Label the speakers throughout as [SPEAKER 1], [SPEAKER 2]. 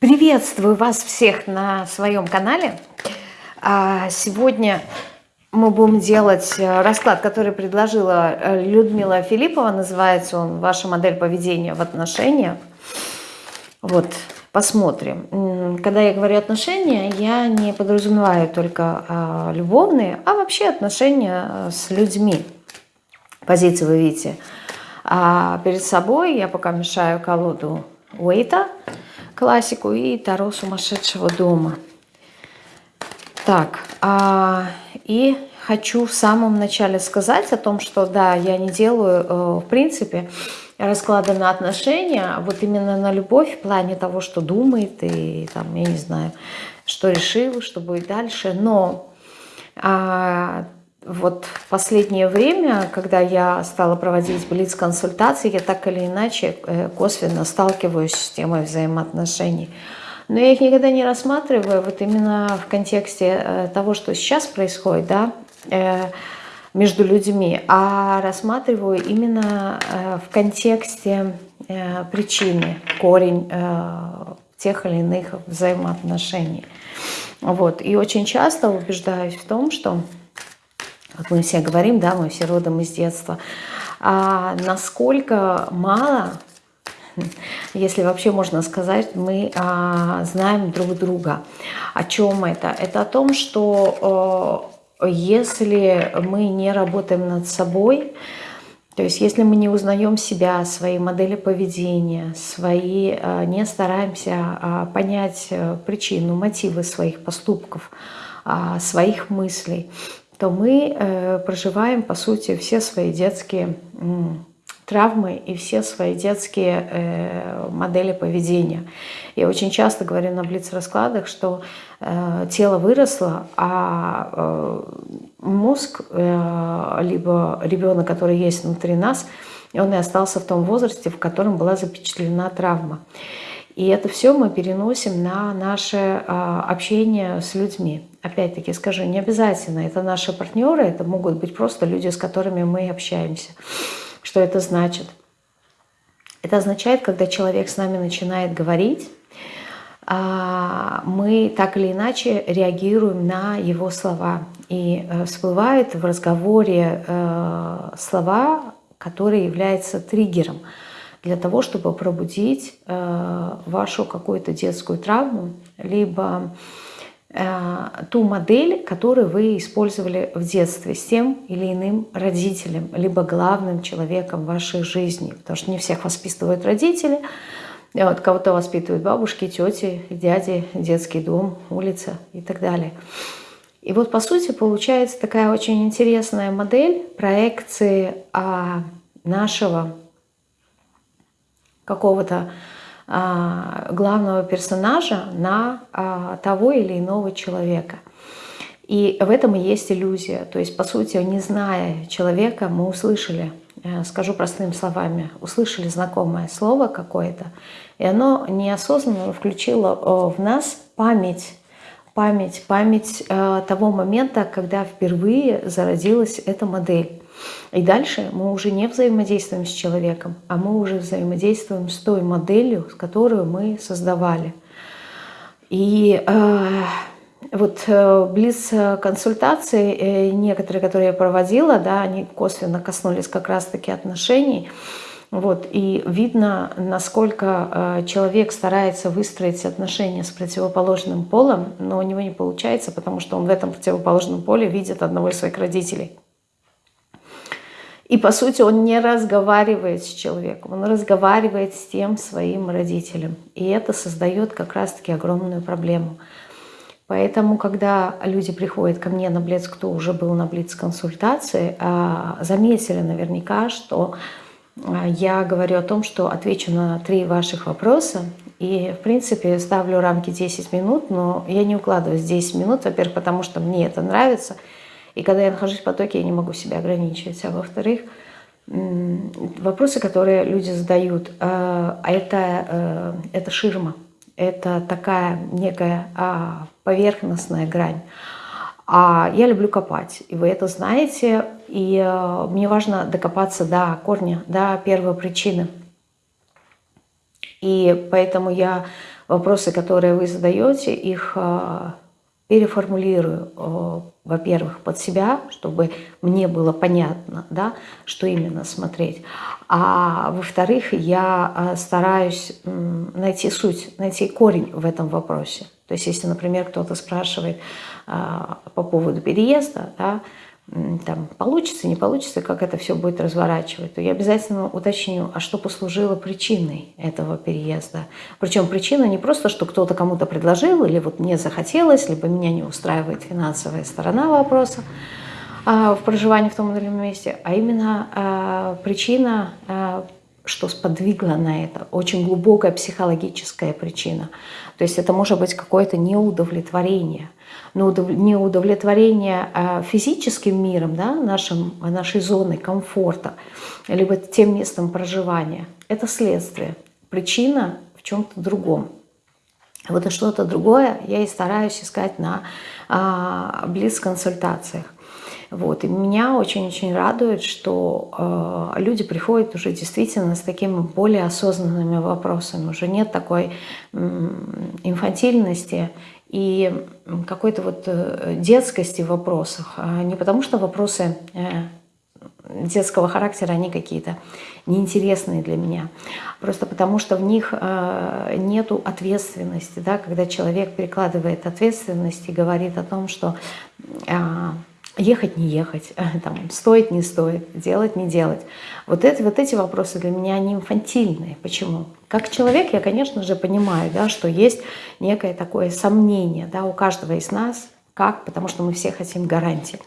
[SPEAKER 1] Приветствую вас всех на своем канале. А, сегодня мы будем делать э, расклад, который предложила э, Людмила Филиппова. Называется он «Ваша модель поведения в отношениях». Вот, посмотрим. Когда я говорю отношения, я не подразумеваю только а, любовные, а вообще отношения э, с людьми. Позиции вы видите а перед собой. Я пока мешаю колоду Уэйта – классику и Таро сумасшедшего дома. Так, а, и хочу в самом начале сказать о том, что да, я не делаю, э, в принципе, расклады на отношения, а вот именно на любовь в плане того, что думает и там, я не знаю, что решил, что будет дальше. Но а, вот последнее время, когда я стала проводить блиц-консультации, я так или иначе э, косвенно сталкиваюсь с темой взаимоотношений. Но я их никогда не рассматриваю вот именно в контексте э, того, что сейчас происходит, да, э, между людьми, а рассматриваю именно в контексте причины, корень тех или иных взаимоотношений. Вот. И очень часто убеждаюсь в том, что как мы все говорим, да, мы все родом из детства, а насколько мало, если вообще можно сказать, мы а, знаем друг друга. О чем это? Это о том, что э, если мы не работаем над собой, то есть если мы не узнаем себя, свои модели поведения, свои, э, не стараемся а, понять э, причину, мотивы своих поступков, а, своих мыслей, то мы э, проживаем, по сути, все свои детские травмы и все свои детские э, модели поведения. Я очень часто говорю на блиц-раскладах, что э, тело выросло, а э, мозг, э, либо ребенок, который есть внутри нас, он и остался в том возрасте, в котором была запечатлена травма. И это все мы переносим на наше а, общение с людьми. Опять-таки скажу, не обязательно. Это наши партнеры, это могут быть просто люди, с которыми мы общаемся. Что это значит? Это означает, когда человек с нами начинает говорить, а, мы так или иначе реагируем на его слова. И э, всплывают в разговоре э, слова, которые являются триггером – для того, чтобы пробудить э, вашу какую-то детскую травму, либо ту модель, которую вы использовали в детстве с тем или иным родителем, либо главным человеком вашей жизни. Потому что не всех воспитывают родители, вот кого-то воспитывают бабушки, тети, дяди, детский дом, улица и так далее. И вот по сути получается такая очень интересная модель проекции а, нашего какого-то главного персонажа на а, того или иного человека. И в этом и есть иллюзия. То есть, по сути, не зная человека, мы услышали, э, скажу простыми словами, услышали знакомое слово какое-то, и оно неосознанно включило в нас память, память, память э, того момента, когда впервые зародилась эта модель. И дальше мы уже не взаимодействуем с человеком, а мы уже взаимодействуем с той моделью, которую мы создавали. И э, вот э, близ консультации э, некоторые, которые я проводила, да, они косвенно коснулись как раз-таки отношений. Вот, и видно, насколько э, человек старается выстроить отношения с противоположным полом, но у него не получается, потому что он в этом противоположном поле видит одного из своих родителей. И, по сути, он не разговаривает с человеком, он разговаривает с тем своим родителем. И это создает как раз-таки огромную проблему. Поэтому, когда люди приходят ко мне на Блиц, кто уже был на Блиц-консультации, а, заметили наверняка, что а, я говорю о том, что отвечу на три ваших вопроса. И, в принципе, ставлю рамки 10 минут, но я не укладываюсь 10 минут, во-первых, потому что мне это нравится – и когда я нахожусь в потоке, я не могу себя ограничивать. А во-вторых, вопросы, которые люди задают, э, а это, э, это ширма. Это такая некая а, поверхностная грань. А я люблю копать, и вы это знаете. И э, мне важно докопаться до корня, до первой причины. И поэтому я вопросы, которые вы задаете, их переформулирую, во-первых, под себя, чтобы мне было понятно, да, что именно смотреть. А во-вторых, я стараюсь найти суть, найти корень в этом вопросе. То есть если, например, кто-то спрашивает по поводу переезда, да, там, получится, не получится, как это все будет разворачивать, то я обязательно уточню, а что послужило причиной этого переезда. Причем причина не просто, что кто-то кому-то предложил, или вот мне захотелось, либо меня не устраивает финансовая сторона вопроса а, в проживании в том или ином месте, а именно а, причина, а, что сподвигло на это, очень глубокая психологическая причина. То есть это может быть какое-то неудовлетворение – не удовлетворение а, физическим миром, да, нашим, нашей зоной комфорта, либо тем местом проживания. Это следствие. Причина в чем-то другом. Вот и что-то другое я и стараюсь искать на а, близ-консультациях. Вот. И меня очень-очень радует, что э, люди приходят уже действительно с такими более осознанными вопросами. Уже нет такой э, инфантильности и какой-то вот э, детскости в вопросах. А не потому что вопросы э, детского характера, они какие-то неинтересные для меня. Просто потому что в них э, нету ответственности. Да? Когда человек перекладывает ответственность и говорит о том, что а, ехать, не ехать, там, стоит, не стоит, делать, не делать. Вот, это, вот эти вопросы для меня, они инфантильные. Почему? Как человек я, конечно же, понимаю, да, что есть некое такое сомнение да, у каждого из нас, как? Потому что мы все хотим гарантии.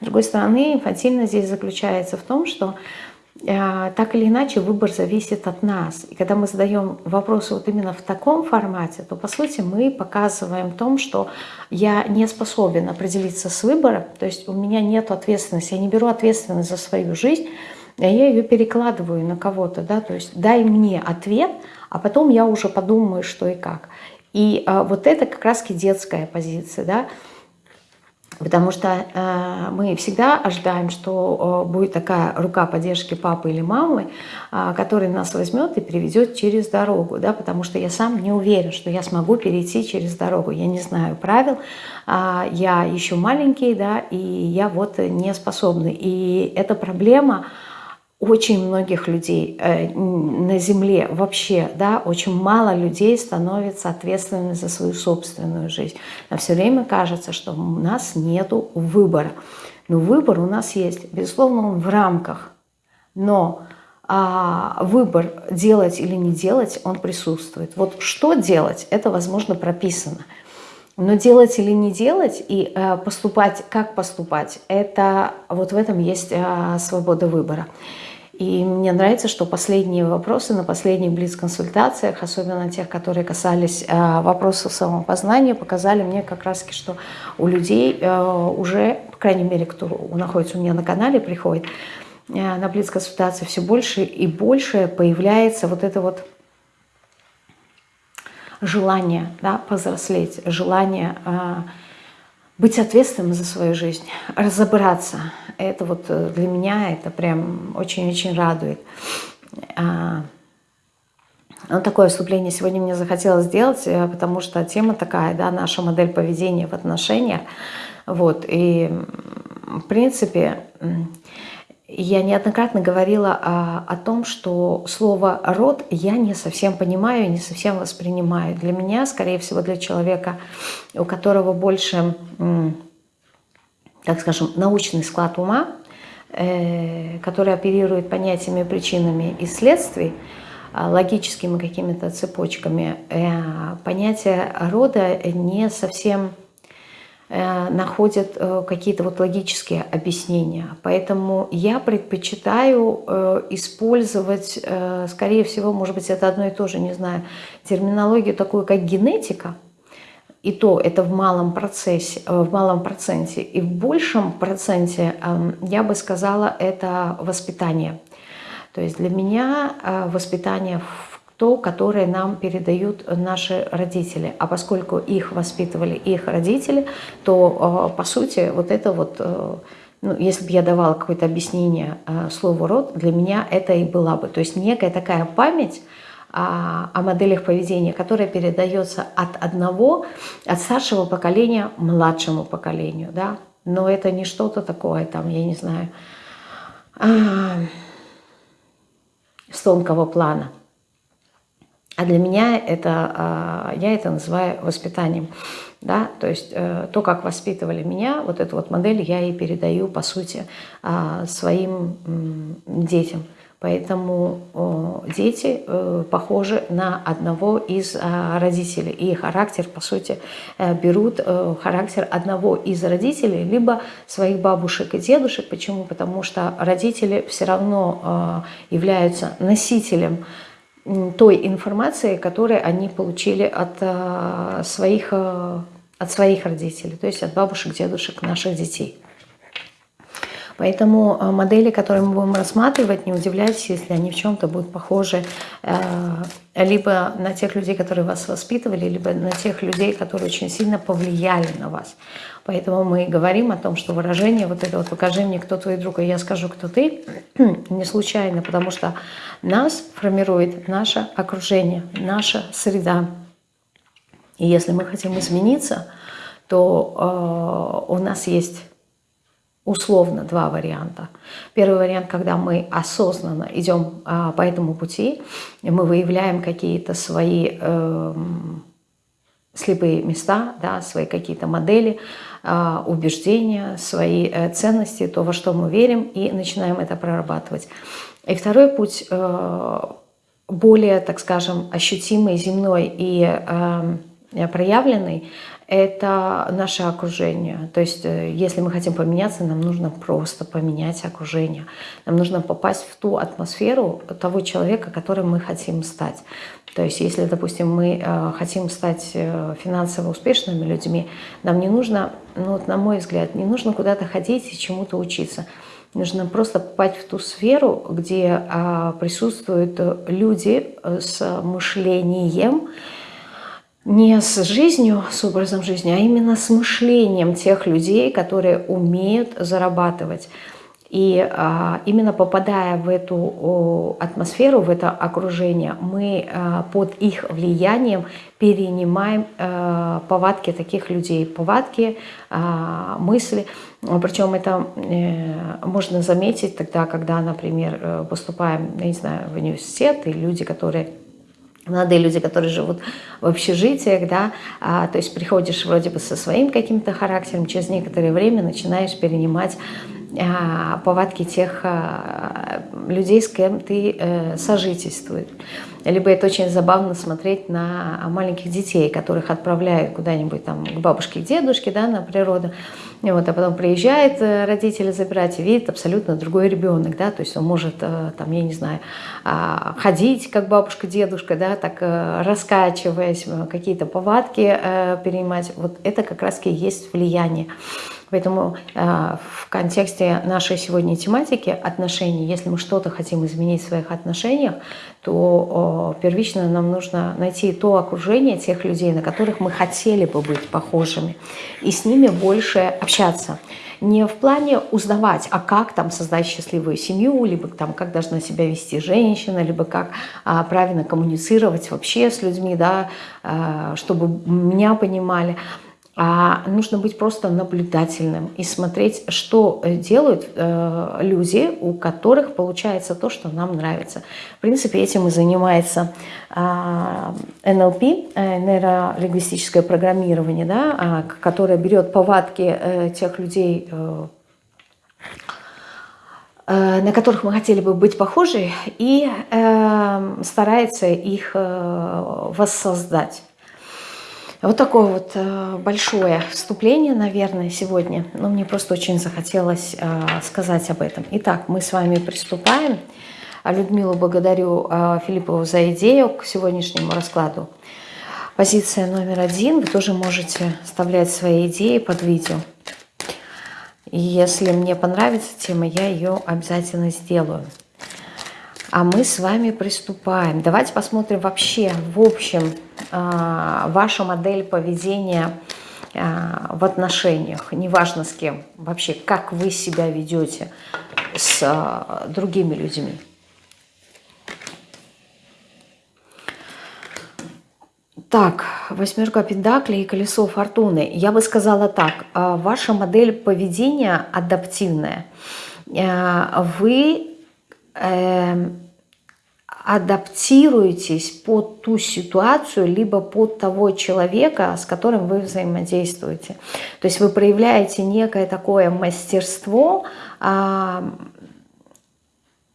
[SPEAKER 1] С другой стороны, инфантильность здесь заключается в том, что Э, так или иначе выбор зависит от нас. И когда мы задаем вопросы вот именно в таком формате, то по сути мы показываем том, что я не способен определиться с выбором, то есть у меня нет ответственности, я не беру ответственность за свою жизнь, а я ее перекладываю на кого-то, да, то есть дай мне ответ, а потом я уже подумаю, что и как. И а, вот это как раз детская позиция, да, Потому что э, мы всегда ожидаем, что э, будет такая рука поддержки папы или мамы, э, который нас возьмет и приведет через дорогу. Да? Потому что я сам не уверен, что я смогу перейти через дорогу. Я не знаю правил, э, я еще маленький, да, и я вот не способный. И эта проблема очень многих людей э, на Земле вообще, да, очень мало людей становятся ответственными за свою собственную жизнь. Но все время кажется, что у нас нет выбора. Но выбор у нас есть, безусловно, он в рамках. Но а, выбор делать или не делать, он присутствует. Вот что делать, это, возможно, прописано. Но делать или не делать и э, поступать, как поступать, это вот в этом есть э, свобода выбора. И мне нравится, что последние вопросы на последних блиц-консультациях, особенно тех, которые касались э, вопросов самопознания, показали мне как раз, что у людей э, уже, по крайней мере, кто находится у меня на канале, приходит э, на блиц-консультации, все больше и больше появляется вот это вот желание да, повзрослеть, желание быть ответственным за свою жизнь, разобраться. Это вот э, для меня это прям очень-очень радует. А, ну, такое вступление сегодня мне захотелось сделать, э, потому что тема такая, да, наша модель поведения в отношениях. Вот, и в принципе я неоднократно говорила о, о том, что слово «род» я не совсем понимаю, не совсем воспринимаю. Для меня, скорее всего, для человека, у которого больше, так скажем, научный склад ума, э, который оперирует понятиями, причинами и следствий, а, логическими какими-то цепочками, э, понятие рода не совсем находят э, какие-то вот логические объяснения. Поэтому я предпочитаю э, использовать, скорее всего, может быть, это одно и то же, не знаю, терминологию такую, как генетика, и то это в малом процессе, в малом проценте. И в большем проценте, эм, я бы сказала, это воспитание. То есть для меня воспитание то, которое нам передают наши родители. А поскольку их воспитывали их родители, то, э, по сути, вот это вот, э, ну, если бы я давала какое-то объяснение э, слову «род», для меня это и была бы. То есть некая такая память о, о моделях поведения, которая передается от одного, от старшего поколения младшему поколению, да, но это не что-то такое, там, я не знаю, с тонкого плана. А для меня это, а, я это называю воспитанием. Да? То есть э, то, как воспитывали меня, вот эту вот модель я и передаю, по сути, а, своим детям. Поэтому дети э, похожи на одного из а, родителей. И характер, по сути, э, берут характер одного из родителей, либо своих бабушек и дедушек. Почему? Потому что родители все равно являются носителем той информации, которую они получили от э, своих, э, от своих родителей, то есть от бабушек, дедушек наших детей. Поэтому э, модели, которые мы будем рассматривать, не удивляйтесь, если они в чем-то будут похожи либо на тех людей, которые вас воспитывали, либо на тех людей, которые очень сильно повлияли на вас. Поэтому мы говорим о том, что выражение вот это вот «покажи мне, кто твой друг, и я скажу, кто ты» не случайно, потому что нас формирует наше окружение, наша среда. И если мы хотим измениться, то э, у нас есть условно два варианта. Первый вариант, когда мы осознанно идем э, по этому пути, и мы выявляем какие-то свои э, слепые места, да, свои какие-то модели, э, убеждения, свои э, ценности, то, во что мы верим, и начинаем это прорабатывать. И второй путь э, более, так скажем, ощутимый, земной и э, проявленный – это наше окружение. То есть, э, если мы хотим поменяться, нам нужно просто поменять окружение. Нам нужно попасть в ту атмосферу того человека, которым мы хотим стать. То есть, если, допустим, мы хотим стать финансово успешными людьми, нам не нужно, ну, вот, на мой взгляд, не нужно куда-то ходить и чему-то учиться – Нужно просто попасть в ту сферу, где а, присутствуют люди с мышлением, не с жизнью, с образом жизни, а именно с мышлением тех людей, которые умеют зарабатывать. И а, именно попадая в эту о, атмосферу, в это окружение, мы а, под их влиянием перенимаем а, повадки таких людей, повадки, а, мысли. Причем это э, можно заметить тогда, когда, например, э, поступаем, я не знаю, в университет, и люди, которые молодые люди, которые живут в общежитиях, да, а, то есть приходишь вроде бы со своим каким-то характером, через некоторое время начинаешь перенимать повадки тех а, людей, с кем ты э, сожительствуешь. Либо это очень забавно смотреть на маленьких детей, которых отправляют куда-нибудь там к бабушке, к дедушке, да, на природу. И вот, а потом приезжает э, родители забирать и видит абсолютно другой ребенок, да, то есть он может, э, там, я не знаю, ходить, как бабушка, дедушка, да, так раскачиваясь, какие-то повадки перенимать. Вот это как раз и есть влияние. Поэтому э, в контексте нашей сегодня тематики отношений, если мы что-то хотим изменить в своих отношениях, то первично нам нужно найти то окружение тех людей, на которых мы хотели бы быть похожими, и с ними больше общаться. Не в плане узнавать, а как там создать счастливую семью, либо там как должна себя вести женщина, либо как а, правильно коммуницировать вообще с людьми, да, а, чтобы меня понимали а нужно быть просто наблюдательным и смотреть, что э, делают э, люди, у которых получается то, что нам нравится. В принципе, этим и занимается э, НЛП, э, нейролингвистическое программирование, да, э, которое берет повадки э, тех людей, э, э, на которых мы хотели бы быть похожи, и э, старается их э, воссоздать. Вот такое вот э, большое вступление, наверное, сегодня. Но мне просто очень захотелось э, сказать об этом. Итак, мы с вами приступаем. Людмилу благодарю э, Филиппову за идею к сегодняшнему раскладу. Позиция номер один. Вы тоже можете вставлять свои идеи под видео. И если мне понравится тема, я ее обязательно сделаю. А мы с вами приступаем. Давайте посмотрим вообще, в общем, а, ваша модель поведения а, в отношениях, неважно с кем, вообще, как вы себя ведете с а, другими людьми. Так, восьмерка пентаклей и колесо фортуны. Я бы сказала так, ваша модель поведения адаптивная. Вы адаптируетесь под ту ситуацию, либо под того человека, с которым вы взаимодействуете. То есть вы проявляете некое такое мастерство,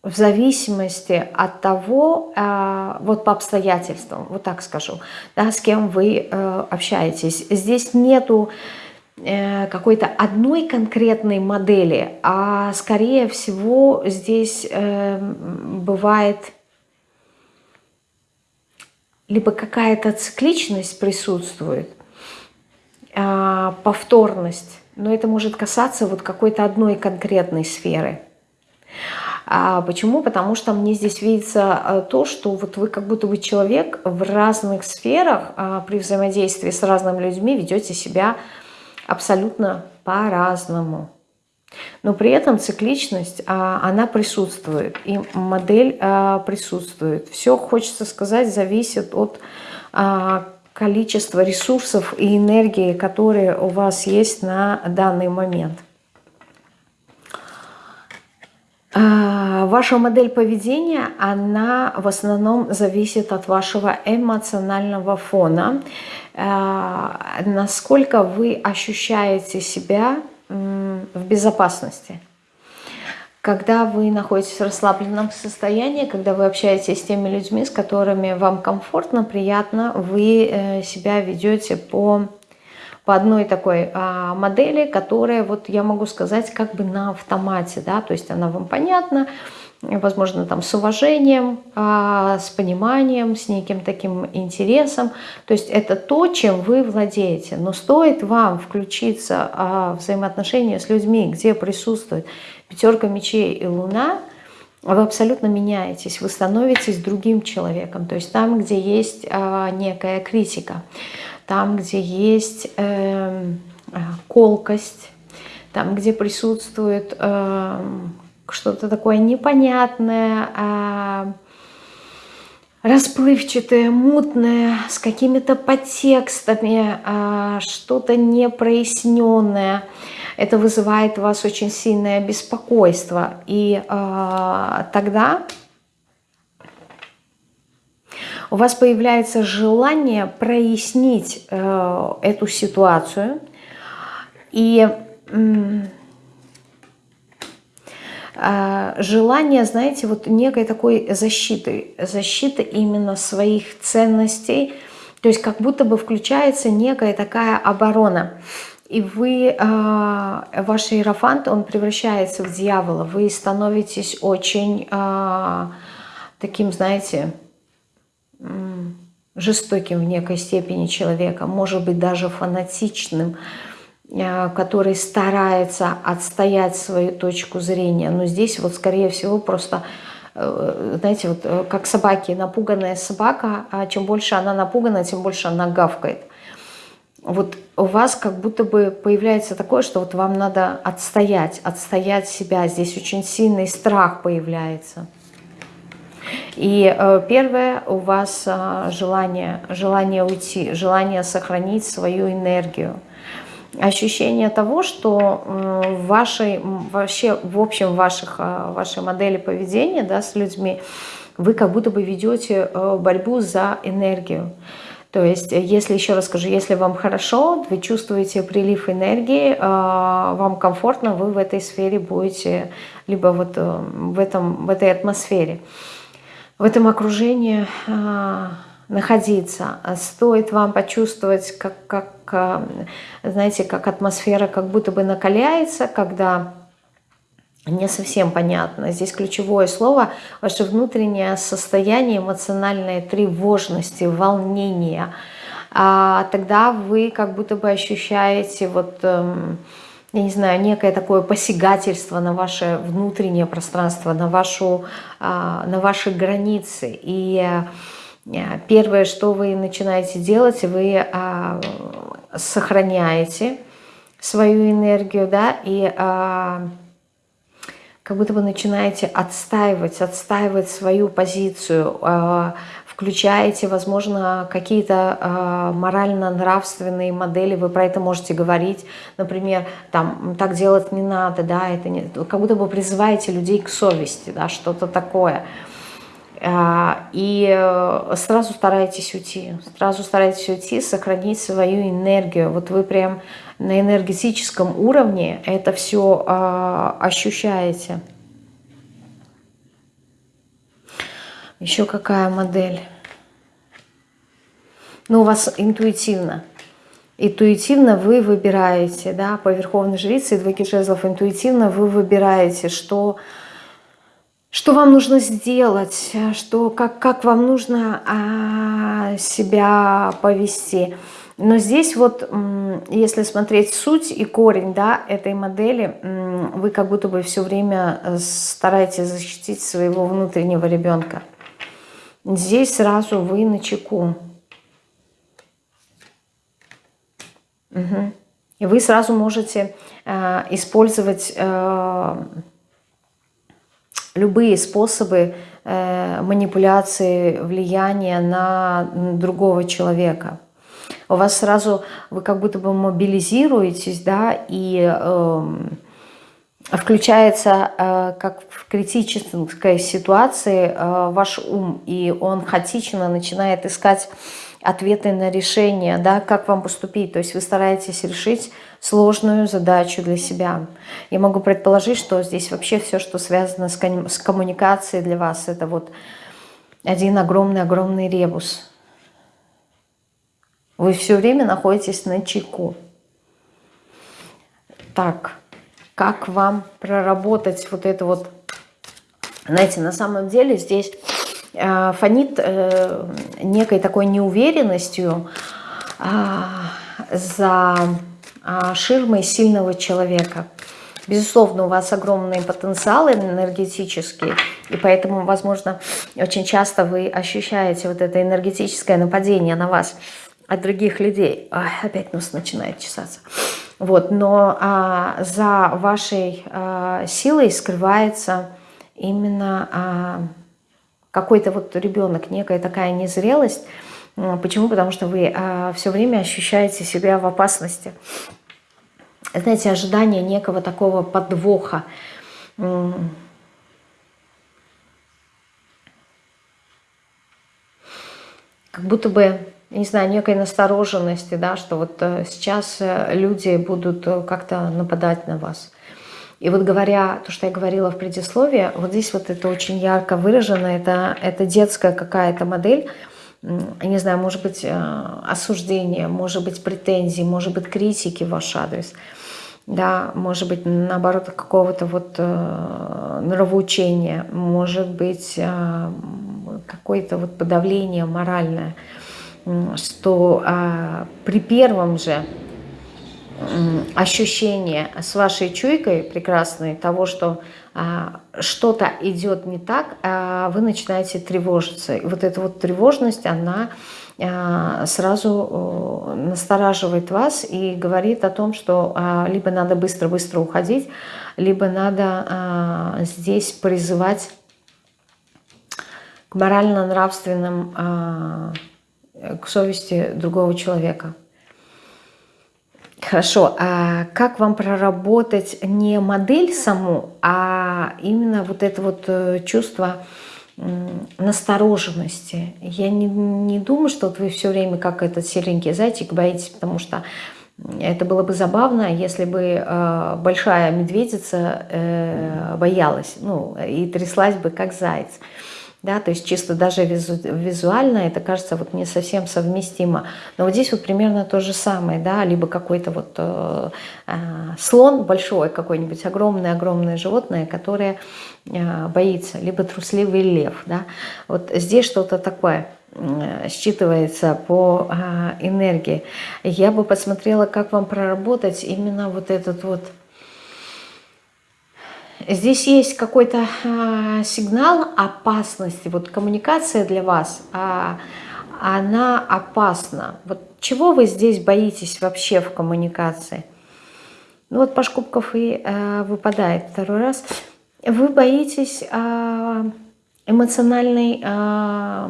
[SPEAKER 1] в зависимости от того, э, вот по обстоятельствам, вот так скажу, да, с кем вы э, общаетесь. Здесь нету э, какой-то одной конкретной модели, а скорее всего здесь бывает либо какая-то цикличность присутствует, повторность, но это может касаться вот какой-то одной конкретной сферы. А почему? Потому что мне здесь видится э, то, что вот вы как будто бы человек в разных сферах а, при взаимодействии с разными людьми ведете себя абсолютно по-разному. Но при этом цикличность, а, она присутствует, и модель а, присутствует. Все, хочется сказать, зависит от количества ресурсов и энергии, которые у вас есть на данный момент. А, ваша модель поведения, она в основном зависит от вашего эмоционального фона. А, насколько вы ощущаете себя в безопасности. Когда вы находитесь в расслабленном состоянии, когда вы общаетесь с теми людьми, с которыми вам комфортно, приятно, вы э, себя ведете по по одной такой а, модели, которая, вот я могу сказать, как бы на автомате, да, то есть она вам понятна, возможно, там с уважением, а, с пониманием, с неким таким интересом. То есть это то, чем вы владеете. Но стоит вам включиться а, в взаимоотношения с людьми, где присутствует пятерка мечей и луна, вы абсолютно меняетесь, вы становитесь другим человеком. То есть там, где есть некая критика там, где есть э, колкость, там, где присутствует э, что-то такое непонятное, э, расплывчатое, мутное, с какими-то подтекстами, э, что-то непроясненное. Это вызывает у вас очень сильное беспокойство. И э, тогда у вас появляется желание прояснить э, эту ситуацию. И э, желание, знаете, вот некой такой защиты, защиты именно своих ценностей, то есть как будто бы включается некая такая оборона. И вы, э, ваш иерофант, он превращается в дьявола, вы становитесь очень э, таким, знаете, жестоким в некой степени человеком, может быть даже фанатичным, э, который старается отстоять свою точку зрения. Но здесь вот скорее всего просто, э, знаете, вот э, как собаки, напуганная собака, а чем больше она напугана, тем больше она гавкает. Вот у вас как будто бы появляется такое, что вот вам надо отстоять, отстоять себя. Здесь очень сильный страх появляется. И э, первое у вас э, желание, желание уйти, желание сохранить свою энергию. Ощущение того, что в вашей, вообще в общем ваших, э, вашей модели поведения да, с людьми вы как будто бы ведете борьбу за энергию. То есть, если, еще раз скажу, если вам хорошо, вы чувствуете прилив энергии, вам комфортно, вы в этой сфере будете, либо вот в, этом, в этой атмосфере в этом окружении а, находиться. Стоит вам почувствовать, как, как, а, знаете, как атмосфера как будто бы накаляется, когда не совсем понятно. Здесь ключевое слово – ваше внутреннее состояние эмоциональной тревожности, волнения. А тогда вы как будто бы ощущаете вот эм, я не знаю, некое такое посягательство на ваше внутреннее пространство, на, вашу, а, на ваши границы. И э, первое, что вы начинаете делать, вы а, сохраняете свою энергию, да, и а, как будто вы начинаете отстаивать, отстаивать свою позицию, включаете, возможно, какие-то э, морально-нравственные модели, вы про это можете говорить, например, там, так делать не надо, да, это не, как будто бы призываете людей к совести, да, что-то такое. Э, и сразу старайтесь уйти, сразу старайтесь уйти, сохранить свою энергию. Вот вы прям на энергетическом уровне это все э, ощущаете. Еще какая модель? Ну, у вас интуитивно. Интуитивно вы выбираете, да, по Верховной Жрице и двойки жезлов, интуитивно вы выбираете, что, что вам нужно сделать, что, как, как вам нужно а, себя повести. Но здесь вот, если смотреть суть и корень да, этой модели, вы как будто бы все время стараетесь защитить своего внутреннего ребенка. Здесь сразу вы на чеку. Угу. И вы сразу можете э, использовать э, любые способы э, манипуляции, влияния на другого человека. У вас сразу, вы как будто бы мобилизируетесь, да, и... Э, включается э, как в критической ситуации э, ваш ум, и он хаотично начинает искать ответы на решение, да, как вам поступить. То есть вы стараетесь решить сложную задачу для себя. Я могу предположить, что здесь вообще все, что связано с, с коммуникацией для вас, это вот один огромный-огромный ребус. Вы все время находитесь на чеку. Так, как вам проработать вот это вот, знаете, на самом деле здесь э, фонит э, некой такой неуверенностью э, за э, ширмой сильного человека. Безусловно, у вас огромный потенциал энергетический, и поэтому, возможно, очень часто вы ощущаете вот это энергетическое нападение на вас от других людей. Ой, опять нос начинает чесаться. Вот, но а, за вашей а, силой скрывается именно а, какой-то вот ребенок, некая такая незрелость. Почему? Потому что вы а, все время ощущаете себя в опасности. Знаете, ожидание некого такого подвоха. Как будто бы не знаю, некой настороженности, да, что вот э, сейчас э, люди будут э, как-то нападать на вас. И вот говоря то, что я говорила в предисловии, вот здесь вот это очень ярко выражено, это, это детская какая-то модель, я не знаю, может быть осуждение, может быть претензии, может быть критики в ваш адрес, да, может быть наоборот какого-то вот нравоучения, может быть какое-то вот подавление моральное – что а, при первом же ощущении с вашей чуйкой прекрасной того, что а, что-то идет не так, а вы начинаете тревожиться. И вот эта вот тревожность, она сразу настораживает вас и говорит о том, что либо надо быстро-быстро уходить, либо надо здесь призывать к морально-нравственным к совести другого человека. Хорошо, а как вам проработать не модель саму, а именно вот это вот э, чувство настороженности? Я не, не думаю, что вот вы все время как этот серенький зайчик боитесь, потому что это было бы забавно, если бы э, большая медведица э, боялась, ну, и тряслась бы как заяц да, то есть чисто даже визу, визуально это кажется вот не совсем совместимо. Но вот здесь вот примерно то же самое, да, либо какой-то вот э, э, слон большой, какой-нибудь огромное-огромное животное, которое э, боится, либо трусливый лев, да. Вот здесь что-то такое э, считывается по э, энергии. Я бы посмотрела, как вам проработать именно вот этот вот Здесь есть какой-то э, сигнал опасности. Вот коммуникация для вас, э, она опасна. Вот чего вы здесь боитесь вообще в коммуникации? Ну вот Паш Кубков и э, выпадает второй раз. Вы боитесь э, эмоциональной э,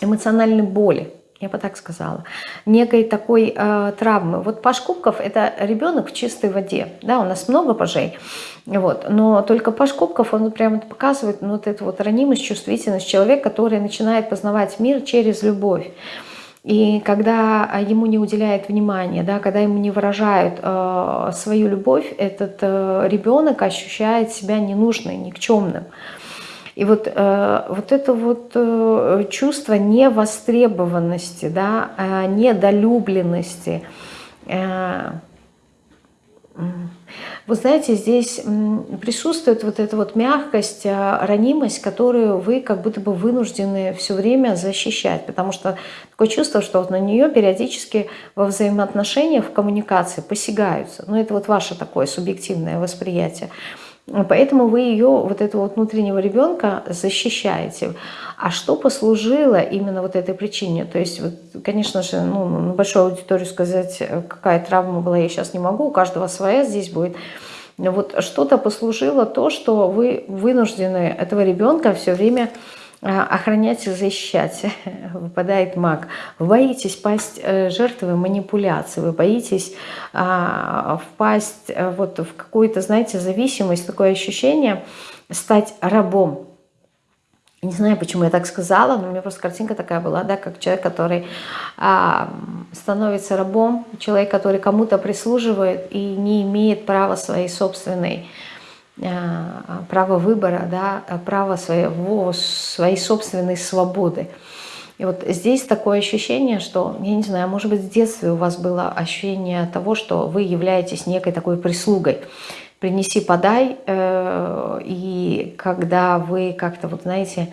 [SPEAKER 1] эмоциональной боли, я бы так сказала, некой такой э, травмы. Вот Паш Кубков – это ребенок в чистой воде, да, у нас много пажей, вот, но только Паш Кубков, он прямо показывает ну, вот эту вот ранимость, чувствительность человека, который начинает познавать мир через любовь. И когда ему не уделяют внимания, да, когда ему не выражают э, свою любовь, этот э, ребенок ощущает себя ненужным, никчемным. И вот, э, вот это вот э, чувство невостребованности, да, э, недолюбленности, вы знаете, здесь присутствует вот эта вот мягкость, ранимость, которую вы как будто бы вынуждены все время защищать, потому что такое чувство, что вот на нее периодически во взаимоотношениях, в коммуникации посягаются. Но ну, это вот ваше такое субъективное восприятие. Поэтому вы ее, вот этого вот внутреннего ребенка, защищаете. А что послужило именно вот этой причине? То есть, вот, конечно же, ну, на большую аудиторию сказать, какая травма была, я сейчас не могу, у каждого своя здесь будет. Вот что-то послужило то, что вы вынуждены этого ребенка все время охранять и защищать, выпадает маг. Вы боитесь пасть э, жертвой манипуляции, вы боитесь а, впасть э, вот в какую-то, знаете, зависимость, такое ощущение стать рабом. Не знаю, почему я так сказала, но у меня просто картинка такая была, да, как человек, который а, становится рабом, человек, который кому-то прислуживает и не имеет права своей собственной а, право выбора, да, право своего, своей собственной свободы. И вот здесь такое ощущение, что, я не знаю, может быть, с детства у вас было ощущение того, что вы являетесь некой такой прислугой. Принеси, подай, э, и когда вы как-то, вот знаете,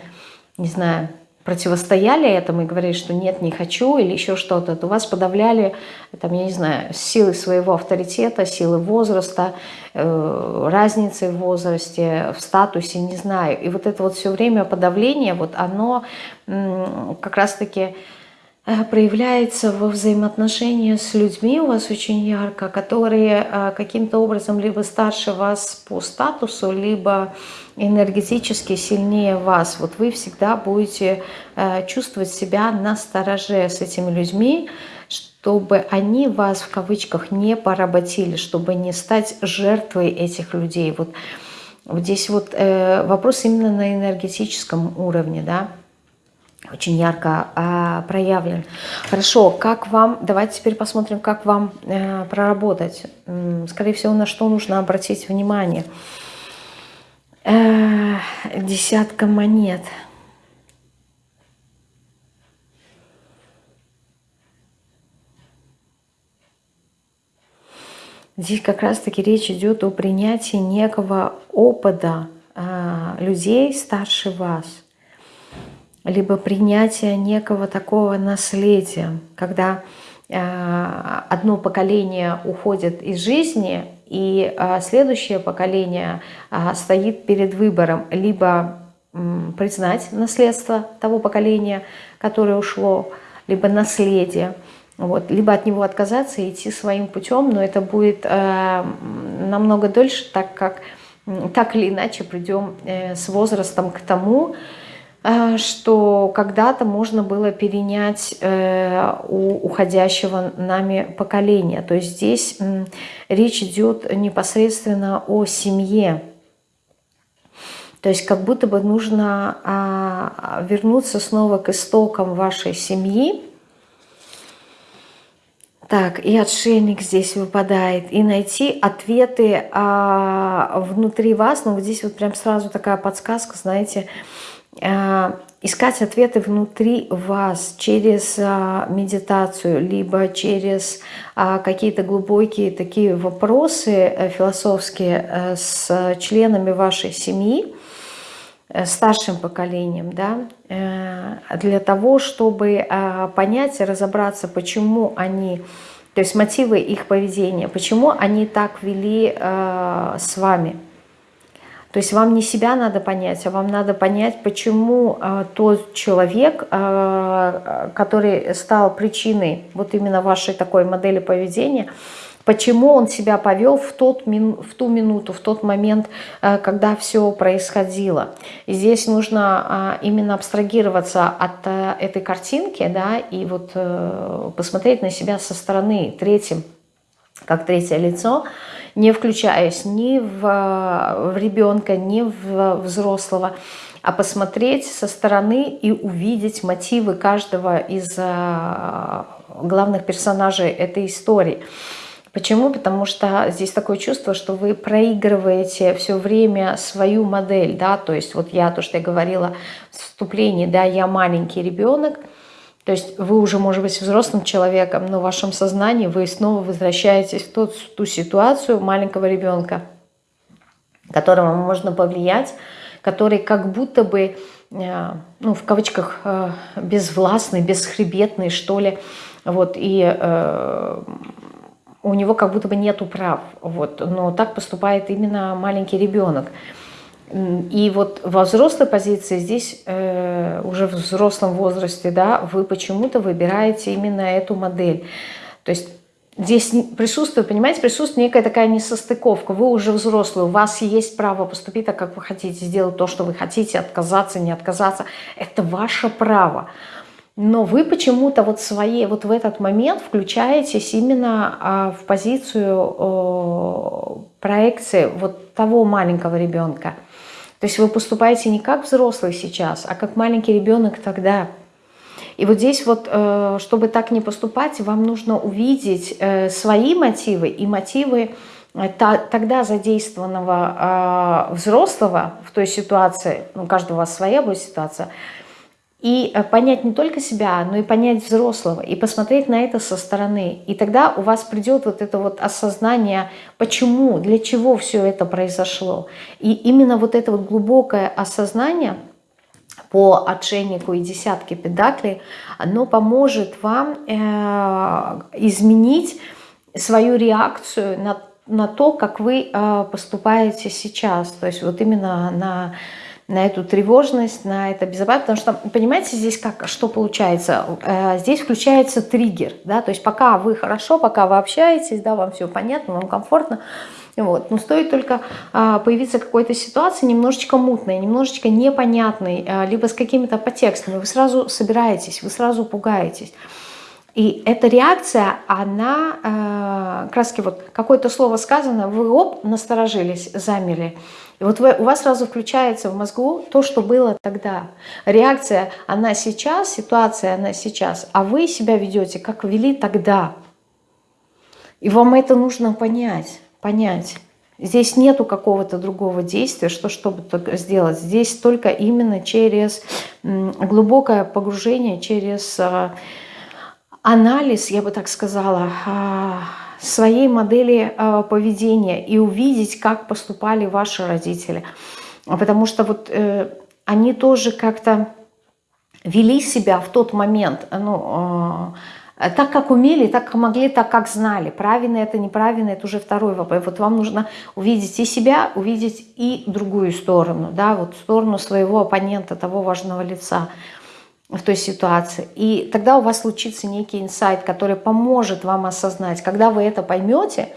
[SPEAKER 1] не знаю, противостояли этому и говорили, что нет, не хочу или еще что-то, то вас подавляли, там, я не знаю, силы своего авторитета, силы возраста, э, разницы в возрасте, в статусе, не знаю. И вот это вот все время подавление, вот оно как раз-таки проявляется во взаимоотношении с людьми у вас очень ярко, которые э, каким-то образом либо старше вас по статусу, либо энергетически сильнее вас. Вот вы всегда будете э, чувствовать себя на стороже с этими людьми, чтобы они вас в кавычках не поработили, чтобы не стать жертвой этих людей. Вот, вот здесь вот вопрос именно на энергетическом уровне, да, очень ярко э, проявлен. Хорошо, как вам, давайте теперь посмотрим, как вам э, проработать. Скорее всего, на что нужно обратить внимание. Э, десятка монет. Здесь как раз-таки речь идет о принятии некого опыта э, людей старше вас – либо принятие некого такого наследия, когда э, одно поколение уходит из жизни, и э, следующее поколение э, стоит перед выбором либо признать наследство того поколения, которое ушло, либо наследие, вот, либо от него отказаться и идти своим путем, но это будет намного дольше, так как так или иначе придем с возрастом к тому, что когда-то можно было перенять э, у уходящего нами поколения. То есть здесь речь идет непосредственно о семье. То есть как будто бы нужно а, вернуться снова к истокам вашей семьи. Так, и отшельник здесь выпадает. И найти ответы а, внутри вас. Ну, здесь вот прям сразу такая подсказка, знаете, Э, искать ответы внутри вас через а, медитацию, либо через а, какие-то глубокие такие вопросы э, философские э, с членами вашей семьи, старшим поколением, да, для того, чтобы а, понять и разобраться, почему они, то есть мотивы их поведения, почему они так вели с вами, то есть вам не себя надо понять, а вам надо понять, почему э, тот человек, э, который стал причиной вот именно вашей такой модели поведения, почему он себя повел в, тот, в ту минуту, в тот момент, э, когда все происходило. И здесь нужно а, именно абстрагироваться от этой картинки, да, и вот э, посмотреть на себя со стороны третьим, как третье лицо, не включаясь ни в, в ребенка, ни в взрослого, а посмотреть со стороны и увидеть мотивы каждого из главных персонажей этой истории. Почему? Потому что здесь такое чувство, что вы проигрываете все время свою модель, да, то есть вот я, то, что я говорила в вступлении, да, я маленький ребенок, то есть вы уже, может быть, взрослым человеком, но в вашем сознании вы снова возвращаетесь в тот, ту ситуацию маленького ребенка, которому можно повлиять, который как будто бы, э, ну, в кавычках, э, безвластный, бесхребетный, что ли, вот, и э, у него как будто бы нету прав, вот, но так поступает именно маленький ребенок. И вот во взрослой позиции здесь, э, уже в взрослом возрасте, да, вы почему-то выбираете именно эту модель. То есть здесь присутствует, понимаете, присутствует некая такая несостыковка. Вы уже взрослый, у вас есть право поступить так, как вы хотите, сделать то, что вы хотите, отказаться, не отказаться. Это ваше право но вы почему-то вот свои, вот в этот момент включаетесь именно а, в позицию проекции вот того маленького ребенка. То есть вы поступаете не как взрослый сейчас, а как маленький ребенок тогда. И вот здесь вот, э, чтобы так не поступать, вам нужно увидеть э, свои мотивы и мотивы э, тогда задействованного взрослого в той ситуации, ну, у каждого у вас своя будет ситуация, и э, понять не только себя, но и понять взрослого, и посмотреть на это со стороны. И тогда у вас придет вот это вот осознание, почему, для чего все это произошло. И именно вот это вот глубокое осознание по отшельнику и десятке педаклей, оно поможет вам э, изменить свою реакцию на, на то, как вы э, поступаете сейчас. То есть вот именно на на эту тревожность, на это безопасность. Потому что, понимаете, здесь как, что получается? Э, здесь включается триггер, да, то есть пока вы хорошо, пока вы общаетесь, да, вам все понятно, вам комфортно, вот. Но стоит только а, появиться какой-то ситуации немножечко мутной, немножечко непонятной, а, либо с какими-то подтекстами, вы сразу собираетесь, вы сразу пугаетесь. И эта реакция, она, э, краски вот какое-то слово сказано, вы оп, насторожились, замерли. И вот вы, у вас сразу включается в мозгу то, что было тогда. Реакция, она сейчас, ситуация, она сейчас, а вы себя ведете, как вели тогда. И вам это нужно понять, понять. Здесь нету какого-то другого действия, что чтобы сделать. Здесь только именно через глубокое погружение, через э, анализ, я бы так сказала, а, своей модели а, поведения и увидеть, как поступали ваши родители. Потому что вот э, они тоже как-то вели себя в тот момент, ну, а, так, как умели, так, как могли, так, как знали. Правильно это, неправильно, это уже второй вопрос. Вот вам нужно увидеть и себя, увидеть и другую сторону, да, вот сторону своего оппонента, того важного лица в той ситуации. И тогда у вас случится некий инсайт, который поможет вам осознать. Когда вы это поймете,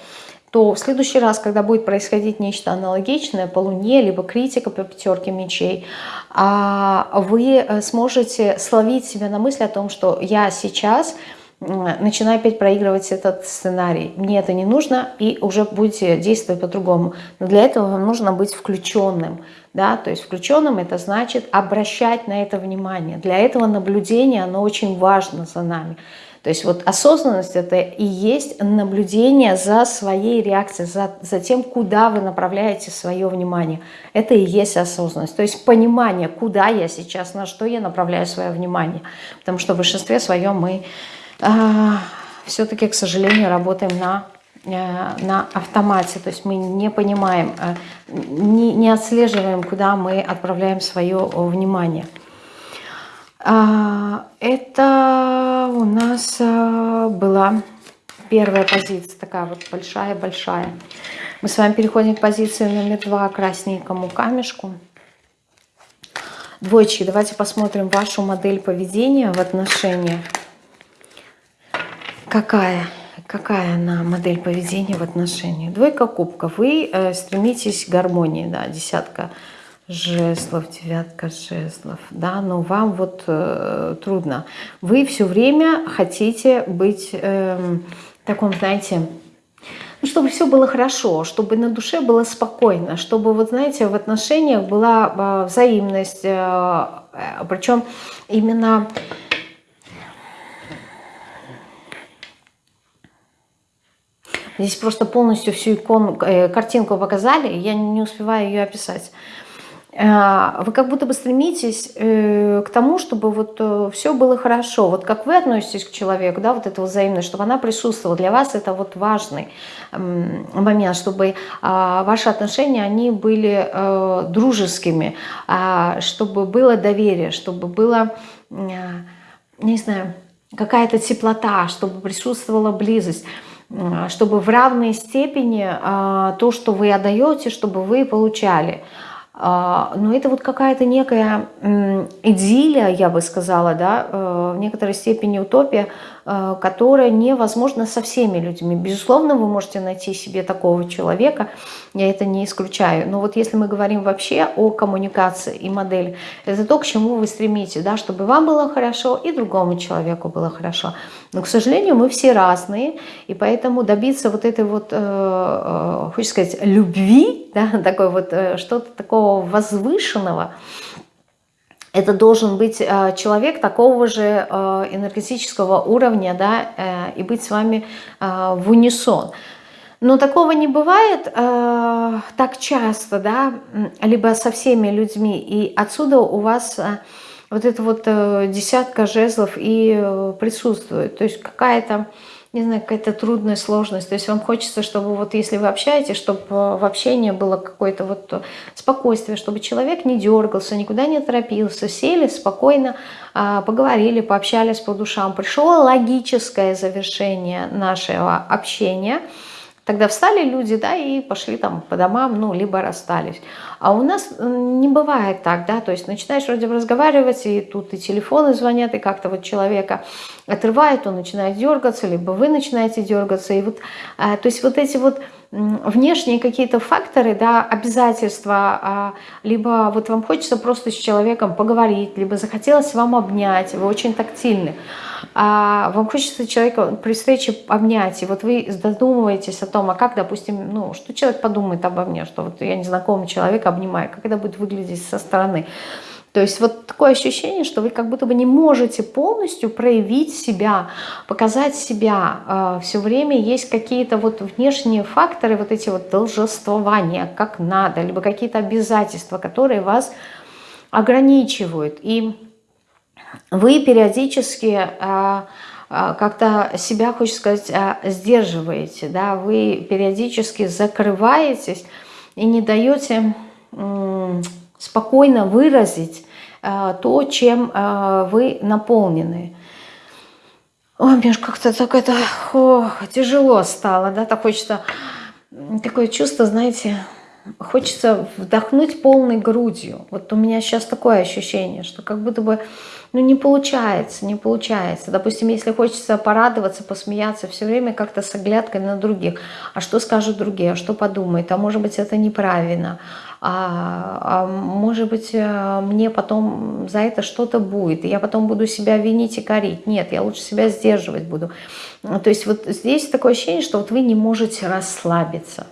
[SPEAKER 1] то в следующий раз, когда будет происходить нечто аналогичное по Луне, либо критика по пятерке мечей, а, вы э, сможете словить себя на мысли о том, что я сейчас начинаю опять проигрывать этот сценарий. Мне это не нужно, и уже будете действовать по-другому. Но для этого вам нужно быть включенным. Да? То есть включенным это значит обращать на это внимание. Для этого наблюдение, оно очень важно за нами. То есть вот осознанность это и есть наблюдение за своей реакцией, за, за тем, куда вы направляете свое внимание. Это и есть осознанность. То есть понимание, куда я сейчас, на что я направляю свое внимание. Потому что в большинстве своем мы а, все-таки, к сожалению, работаем на, э, на автомате. То есть мы не понимаем, э, не, не отслеживаем, куда мы отправляем свое внимание. А, это у нас э, была первая позиция, такая вот большая-большая. Мы с вами переходим к позиции номер два, красненькому камешку. Двойчики, давайте посмотрим вашу модель поведения в отношениях какая, какая она модель поведения в отношении? Двойка кубков. Вы э, стремитесь к гармонии, да, десятка жезлов, девятка жезлов, да, но вам вот э, трудно. Вы все время хотите быть э, таком, знаете, ну, чтобы все было хорошо, чтобы на душе было спокойно, чтобы, вот знаете, в отношениях была э, взаимность, э, э, причем именно... Здесь просто полностью всю икону, э, картинку показали, я не успеваю ее описать. Э, вы как будто бы стремитесь э, к тому, чтобы вот все было хорошо. Вот как вы относитесь к человеку, да, вот эта взаимность, чтобы она присутствовала. Для вас это вот важный момент, чтобы а, ваши отношения, они были дружескими, а, чтобы было доверие, чтобы было, не знаю, какая-то теплота, чтобы присутствовала близость чтобы в равной степени то, что вы отдаете, чтобы вы получали. А, но это вот какая-то некая идиллия, я бы сказала, да, э, в некоторой степени утопия, э, которая невозможна со всеми людьми. Безусловно, вы можете найти себе такого человека, я это не исключаю. Но вот если мы говорим вообще о коммуникации и модели, это то, к чему вы стремитесь, да, чтобы вам было хорошо и другому человеку было хорошо. Но, к сожалению, мы все разные, и поэтому добиться вот этой вот, э, э, хочется сказать, любви, да, такой вот, э, что-то такого возвышенного, это должен быть э, человек такого же э, энергетического уровня, да, э, и быть с вами э, в унисон. Но такого не бывает э, так часто, да, либо со всеми людьми, и отсюда у вас... Э, вот это вот э, десятка жезлов и э, присутствует. То есть какая-то, не знаю, какая-то трудная сложность. То есть вам хочется, чтобы вот если вы общаетесь, чтобы э, в общении было какое-то вот спокойствие, чтобы человек не дергался, никуда не торопился, сели спокойно, э, поговорили, пообщались по душам. Пришло логическое завершение нашего общения – Тогда встали люди, да, и пошли там по домам, ну, либо расстались. А у нас не бывает так, да, то есть начинаешь вроде бы разговаривать, и тут и телефоны звонят, и как-то вот человека отрывает, он начинает дергаться, либо вы начинаете дергаться, и вот, а, то есть вот эти вот внешние какие-то факторы, да, обязательства, а, либо вот вам хочется просто с человеком поговорить, либо захотелось вам обнять, вы очень тактильны, а вам хочется человека при встрече обнять, и вот вы задумываетесь о том, а как, допустим, ну, что человек подумает обо мне, что вот я незнакомый человек обнимаю, как это будет выглядеть со стороны. То есть вот такое ощущение, что вы как будто бы не можете полностью проявить себя, показать себя. А, Все время есть какие-то вот внешние факторы, вот эти вот должествования, как надо, либо какие-то обязательства, которые вас ограничивают. И вы периодически а, а, как-то себя, хочется сказать, сдерживаете, да, вы периодически закрываетесь и не даете спокойно выразить то, чем вы наполнены. Ой, мне же как-то так это о, тяжело стало, да, так хочется, такое чувство, знаете, хочется вдохнуть полной грудью. Вот у меня сейчас такое ощущение, что как будто бы ну, не получается, не получается. Допустим, если хочется порадоваться, посмеяться, все время как-то с оглядкой на других. А что скажут другие, а что подумают? А может быть, это неправильно? А, а может быть, э, мне потом за это что-то будет, и я потом буду себя винить и корить. Нет, я лучше себя сдерживать буду. То есть вот здесь такое ощущение, что вот вы не можете расслабиться.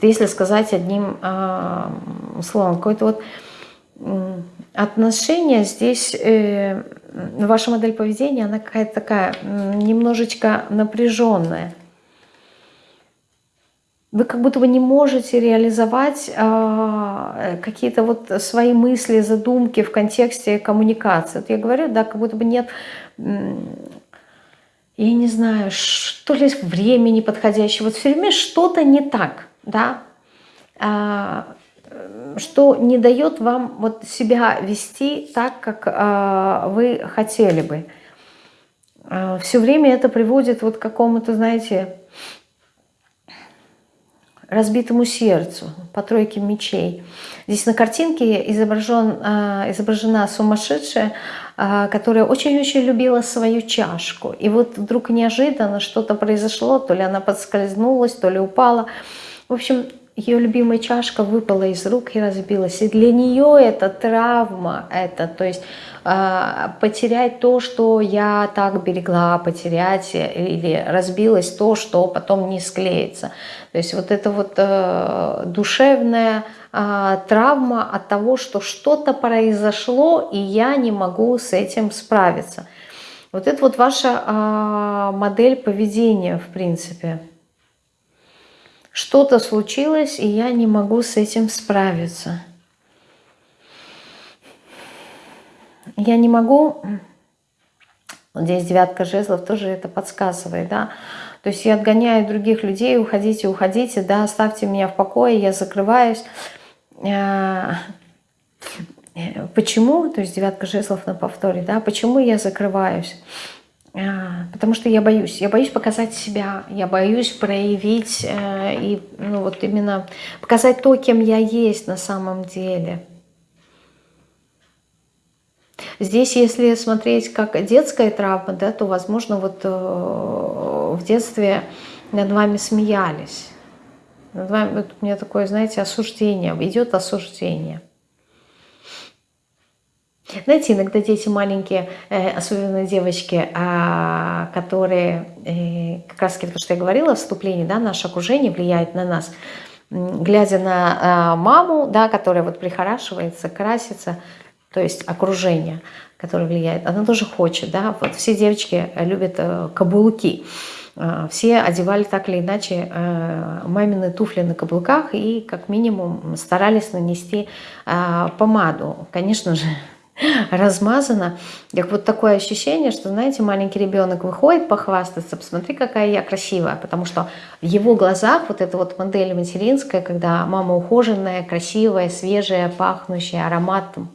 [SPEAKER 1] Если сказать одним э, словом, какой-то вот отношения здесь, э, ваша модель поведения, она какая-то такая немножечко напряженная. Вы как будто бы не можете реализовать э, какие-то вот свои мысли, задумки в контексте коммуникации. Вот я говорю, да, как будто бы нет, я не знаю, что ли времени подходящего. Вот все время что-то не так, да. А, что не дает вам вот себя вести так, как э, вы хотели бы. Э, все время это приводит вот к какому-то, знаете, разбитому сердцу по тройке мечей. Здесь на картинке изображен, а, изображена сумасшедшая, а, которая очень-очень любила свою чашку. И вот вдруг неожиданно что-то произошло, то ли она подскользнулась, то ли упала. В общем, ее любимая чашка выпала из рук и разбилась. И для нее это травма, это, то есть э, потерять то, что я так берегла, потерять или разбилось то, что потом не склеится. То есть вот это вот э, душевная э, травма от того, что что-то произошло, и я не могу с этим справиться. Вот это вот ваша э, модель поведения, в принципе что-то случилось, и я не могу с этим справиться. Я не могу... Вот здесь девятка жезлов тоже это подсказывает, да. То есть я отгоняю других людей, уходите, уходите, да, оставьте меня в покое, я закрываюсь. Э, почему? То есть девятка жезлов на повторе, да. Почему я закрываюсь? А, потому что я боюсь. Я боюсь показать себя, я боюсь проявить э, и ну, вот именно показать то, кем я есть на самом деле. Здесь, если смотреть как детская травма, да, то, возможно, вот э, в детстве над вами смеялись. Над вами, вот у меня такое, знаете, осуждение, идет осуждение. Знаете, иногда дети маленькие, э, особенно девочки, а, которые, э, как раз таки то, что я говорила, вступление, да, наше окружение влияет на нас, глядя на а, маму, да, которая вот прихорашивается, красится, то есть окружение, которое влияет, она тоже хочет, да, вот все девочки любят э, каблуки, а, все одевали так или иначе мамины туфли на каблуках и как минимум старались нанести помаду. Конечно же, размазано. Как вот такое ощущение, что, знаете, маленький ребенок выходит похвастаться, посмотри, какая я красивая, потому что в его глазах вот эта вот модель материнская, когда мама ухоженная, красивая, свежая, пахнущая, ароматом,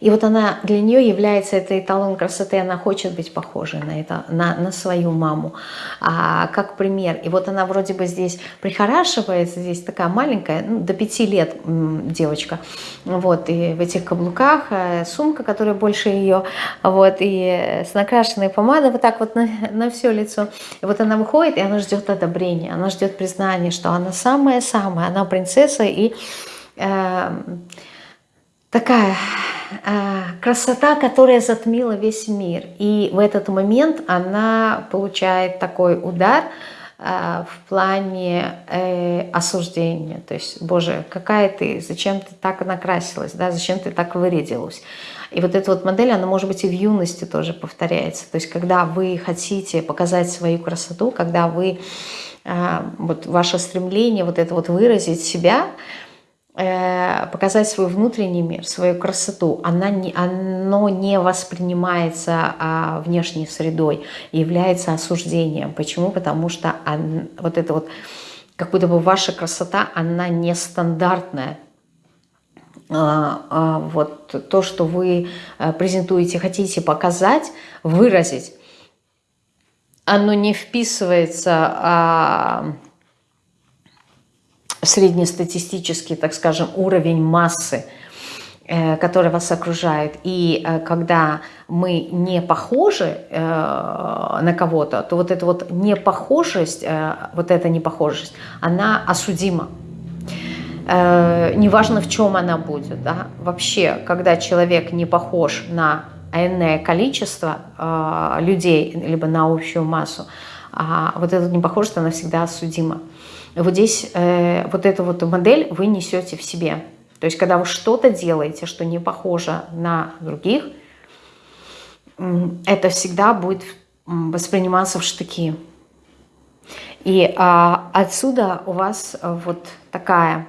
[SPEAKER 1] и вот она для нее является это эталон красоты, она хочет быть похожей на, это, на, на свою маму, а, как пример. И вот она вроде бы здесь прихорашивается, здесь такая маленькая, ну, до пяти лет девочка, вот, и в этих каблуках, э, сумка, которая больше ее, вот, и с накрашенной помадой вот так вот на, на все лицо. И вот она выходит, и она ждет одобрения, она ждет признания, что она самая-самая, она принцесса, и... Э, такая э, красота, которая затмила весь мир. И в этот момент она получает такой удар э, в плане э, осуждения. То есть, боже, какая ты, зачем ты так накрасилась, да, зачем ты так вырядилась. И вот эта вот модель, она может быть и в юности тоже повторяется. То есть, когда вы хотите показать свою красоту, когда вы, э, вот ваше стремление вот это вот выразить себя – показать свой внутренний мир, свою красоту, она не, оно не воспринимается а, внешней средой, является осуждением. Почему? Потому что он, вот это вот, как будто бы ваша красота, она нестандартная. А, а, вот то, что вы э, презентуете, хотите показать, выразить, оно не вписывается... А, среднестатистический, так скажем, уровень массы, э, который вас окружает. И э, когда мы не похожи э, на кого-то, то вот эта вот непохожесть, вот эта непохожесть, она осудима. Неважно, в чем она будет. Да? Вообще, когда человек не похож на энное количество людей, либо на общую массу, а вот эта непохожесть, она всегда осудима. Вот здесь э, вот эту вот модель вы несете в себе. То есть, когда вы что-то делаете, что не похоже на других, это всегда будет восприниматься в штыки. И а, отсюда у вас вот такая,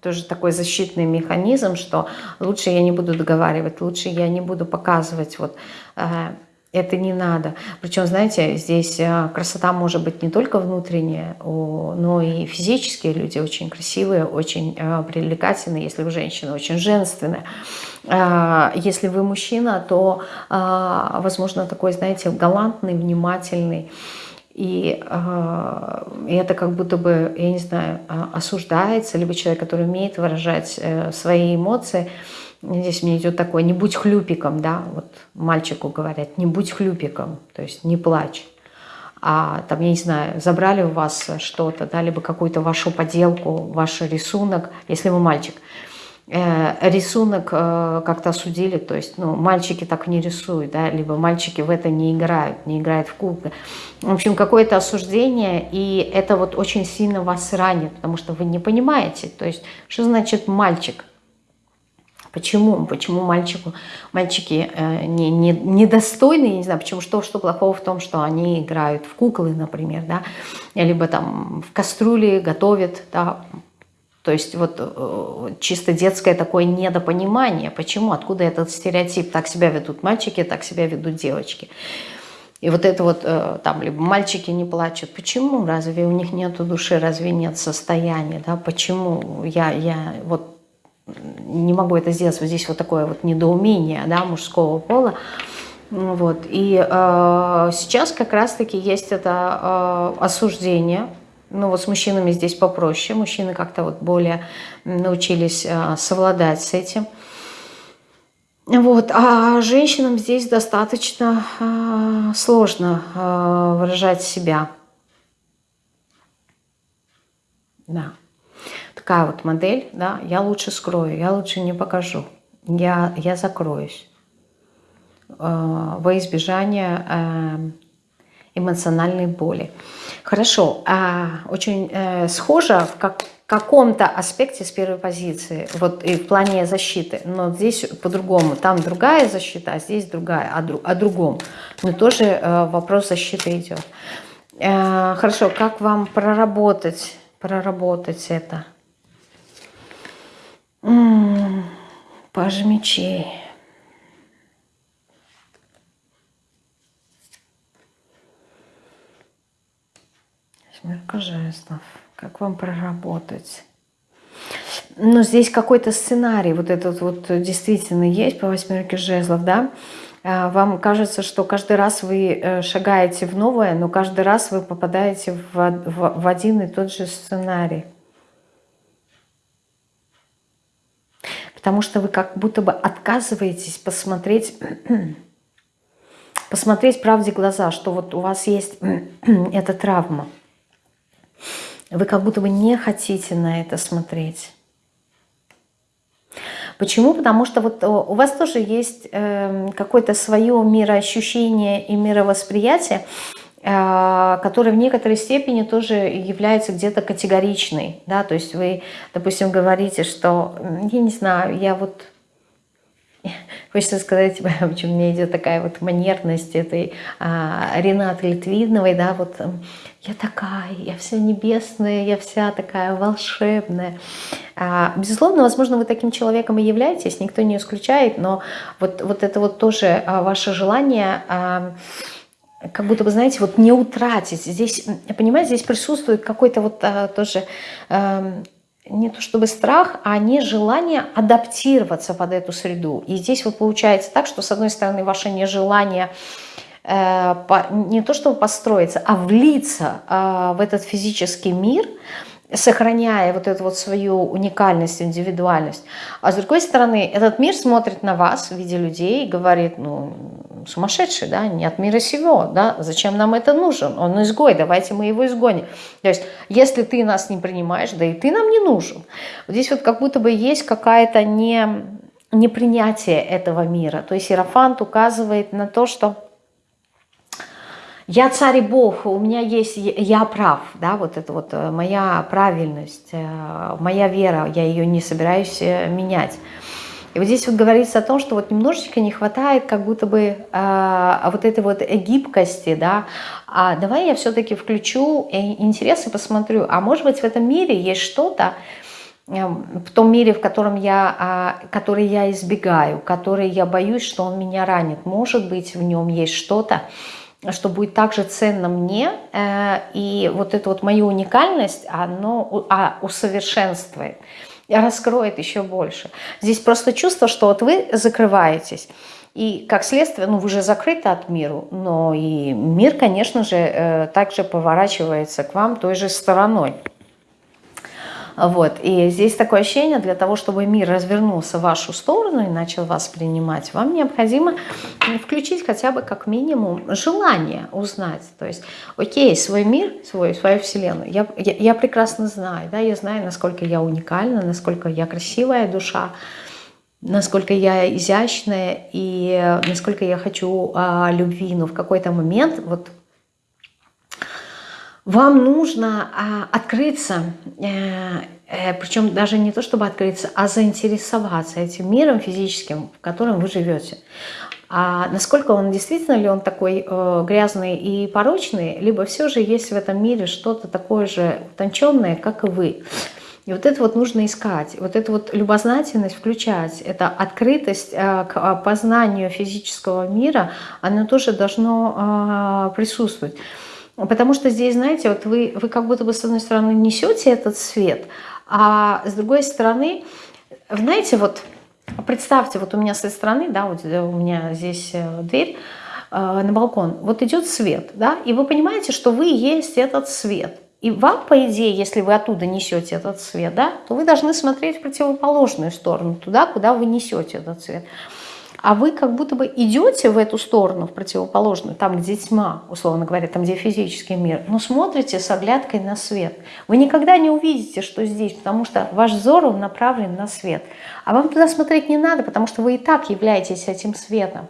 [SPEAKER 1] тоже такой защитный механизм, что лучше я не буду договаривать, лучше я не буду показывать вот э, это не надо. Причем, знаете, здесь э, красота может быть не только внутренняя, но и физические люди очень красивые, очень э, привлекательные, если вы женщина, очень женственная. А, если вы мужчина, то, а, возможно, такой, знаете, галантный, внимательный. И, и это как будто бы, я не знаю, а, осуждается, либо человек, который умеет выражать э, свои эмоции. Здесь мне идет такое, не будь хлюпиком, да, вот мальчику говорят, не будь хлюпиком, то есть не плачь. А там, я не знаю, забрали у вас что-то, да, либо какую-то вашу поделку, ваш рисунок, если вы мальчик – Э, рисунок э, как-то осудили, то есть ну, мальчики так не рисуют, да, либо мальчики в это не играют, не играют в куклы. В общем, какое-то осуждение, и это вот очень сильно вас ранит, потому что вы не понимаете, то есть что значит мальчик? Почему? Почему мальчику, мальчики э, не, не, я не знаю, почему, что, что плохого в том, что они играют в куклы, например, да, либо там в кастрюле готовят, да, то есть вот э, чисто детское такое недопонимание, почему, откуда этот стереотип, так себя ведут мальчики, так себя ведут девочки. И вот это вот, э, там, либо мальчики не плачут, почему, разве у них нет души, разве нет состояния, да, почему я, я вот не могу это сделать, вот здесь вот такое вот недоумение, да, мужского пола, вот, и э, сейчас как раз-таки есть это э, осуждение, ну вот с мужчинами здесь попроще. Мужчины как-то вот более научились а, совладать с этим. Вот. А женщинам здесь достаточно а, сложно а, выражать себя. Да. Такая вот модель, да, я лучше скрою, я лучше не покажу, я, я закроюсь во избежание эмоциональной боли. Хорошо, а, очень э, схоже в как, каком-то аспекте с первой позиции, вот и в плане защиты, но здесь по-другому, там другая защита, а здесь другая, о, друг, о другом. Но тоже э, вопрос защиты идет. Э, хорошо, как вам проработать, проработать это? Паж мечей. Восьмерка жезлов. Как вам проработать? Ну, здесь какой-то сценарий, вот этот вот действительно есть по восьмерке жезлов, да? А, вам кажется, что каждый раз вы э, шагаете в новое, но каждый раз вы попадаете в, в, в один и тот же сценарий. Потому что вы как будто бы отказываетесь посмотреть, посмотреть правде глаза, что вот у вас есть эта травма. Вы как будто бы не хотите на это смотреть. Почему? Потому что вот э, у вас тоже есть э, какое-то свое мироощущение и мировосприятие, э, которое в некоторой степени тоже является где-то категоричной. Да? То есть вы, допустим, говорите, что, я не знаю, я вот Хочется сказать, почему мне идет такая вот манерность этой а, Ренаты Литвиновой, да, вот я такая, я вся небесная, я вся такая волшебная. А, безусловно, возможно, вы таким человеком и являетесь, никто не исключает, но вот, вот это вот тоже а, ваше желание... А, как будто бы, знаете, вот не утратить. Здесь, понимаете, здесь присутствует какой-то вот а, тоже а, не то чтобы страх, а нежелание адаптироваться под эту среду. И здесь вот получается так, что с одной стороны ваше нежелание э, по, не то чтобы построиться, а влиться э, в этот физический мир – сохраняя вот эту вот свою уникальность, индивидуальность. А с другой стороны, этот мир смотрит на вас в виде людей и говорит, ну, сумасшедший, да, не от мира сего, да, зачем нам это нужен? Он изгой, давайте мы его изгоним. То есть, если ты нас не принимаешь, да и ты нам не нужен. Вот здесь вот как будто бы есть какая-то не, непринятие этого мира. То есть Иерофант указывает на то, что я царь и бог, у меня есть, я прав, да, вот это вот э, моя правильность, э, моя вера, я ее не собираюсь э, менять. И вот здесь вот говорится о том, что вот немножечко не хватает как будто бы э, вот этой вот гибкости, да, а давай я все-таки включу интерес и посмотрю, а может быть в этом мире есть что-то, в том мире, в котором я, а, который я избегаю, который я боюсь, что он меня ранит. Может быть, в нем есть что-то, что будет также ценно мне, э, и вот эту вот мою уникальность, оно а, усовершенствует, раскроет еще больше. Здесь просто чувство, что вот вы закрываетесь, И как следствие, ну вы же закрыты от мира, но и мир, конечно же, э, также поворачивается к вам той же стороной. Вот. И здесь такое ощущение, для того, чтобы мир развернулся в вашу сторону и начал вас принимать, вам необходимо включить хотя бы как минимум желание узнать. То есть, окей, свой мир, свой, свою вселенную, я, я, я прекрасно знаю, да, я знаю, насколько я уникальна, насколько я красивая душа, насколько я изящная и насколько я хочу а, любви, но в какой-то момент вот вам нужно а, открыться, э, э, причем даже не то чтобы открыться, а заинтересоваться этим миром физическим, в котором вы живете. А насколько он действительно ли он такой э, грязный и порочный, либо все же есть в этом мире что-то такое же утонченное, как и вы. И вот это вот нужно искать, вот эту вот любознательность включать, это открытость к познанию физического мира, она тоже должно присутствовать. Потому что здесь, знаете, вот вы, вы как будто бы с одной стороны несете этот свет, а с другой стороны, знаете, вот представьте, вот у меня с этой стороны, да, вот у меня здесь э, дверь э, на балкон, вот идет свет, да, и вы понимаете, что вы есть этот свет. И вам, по идее, если вы оттуда несете этот свет, да, то вы должны смотреть в противоположную сторону, туда, куда вы несете этот свет а вы как будто бы идете в эту сторону, в противоположную, там, где тьма, условно говоря, там, где физический мир, но смотрите с оглядкой на свет. Вы никогда не увидите, что здесь, потому что ваш взор он направлен на свет. А вам туда смотреть не надо, потому что вы и так являетесь этим светом.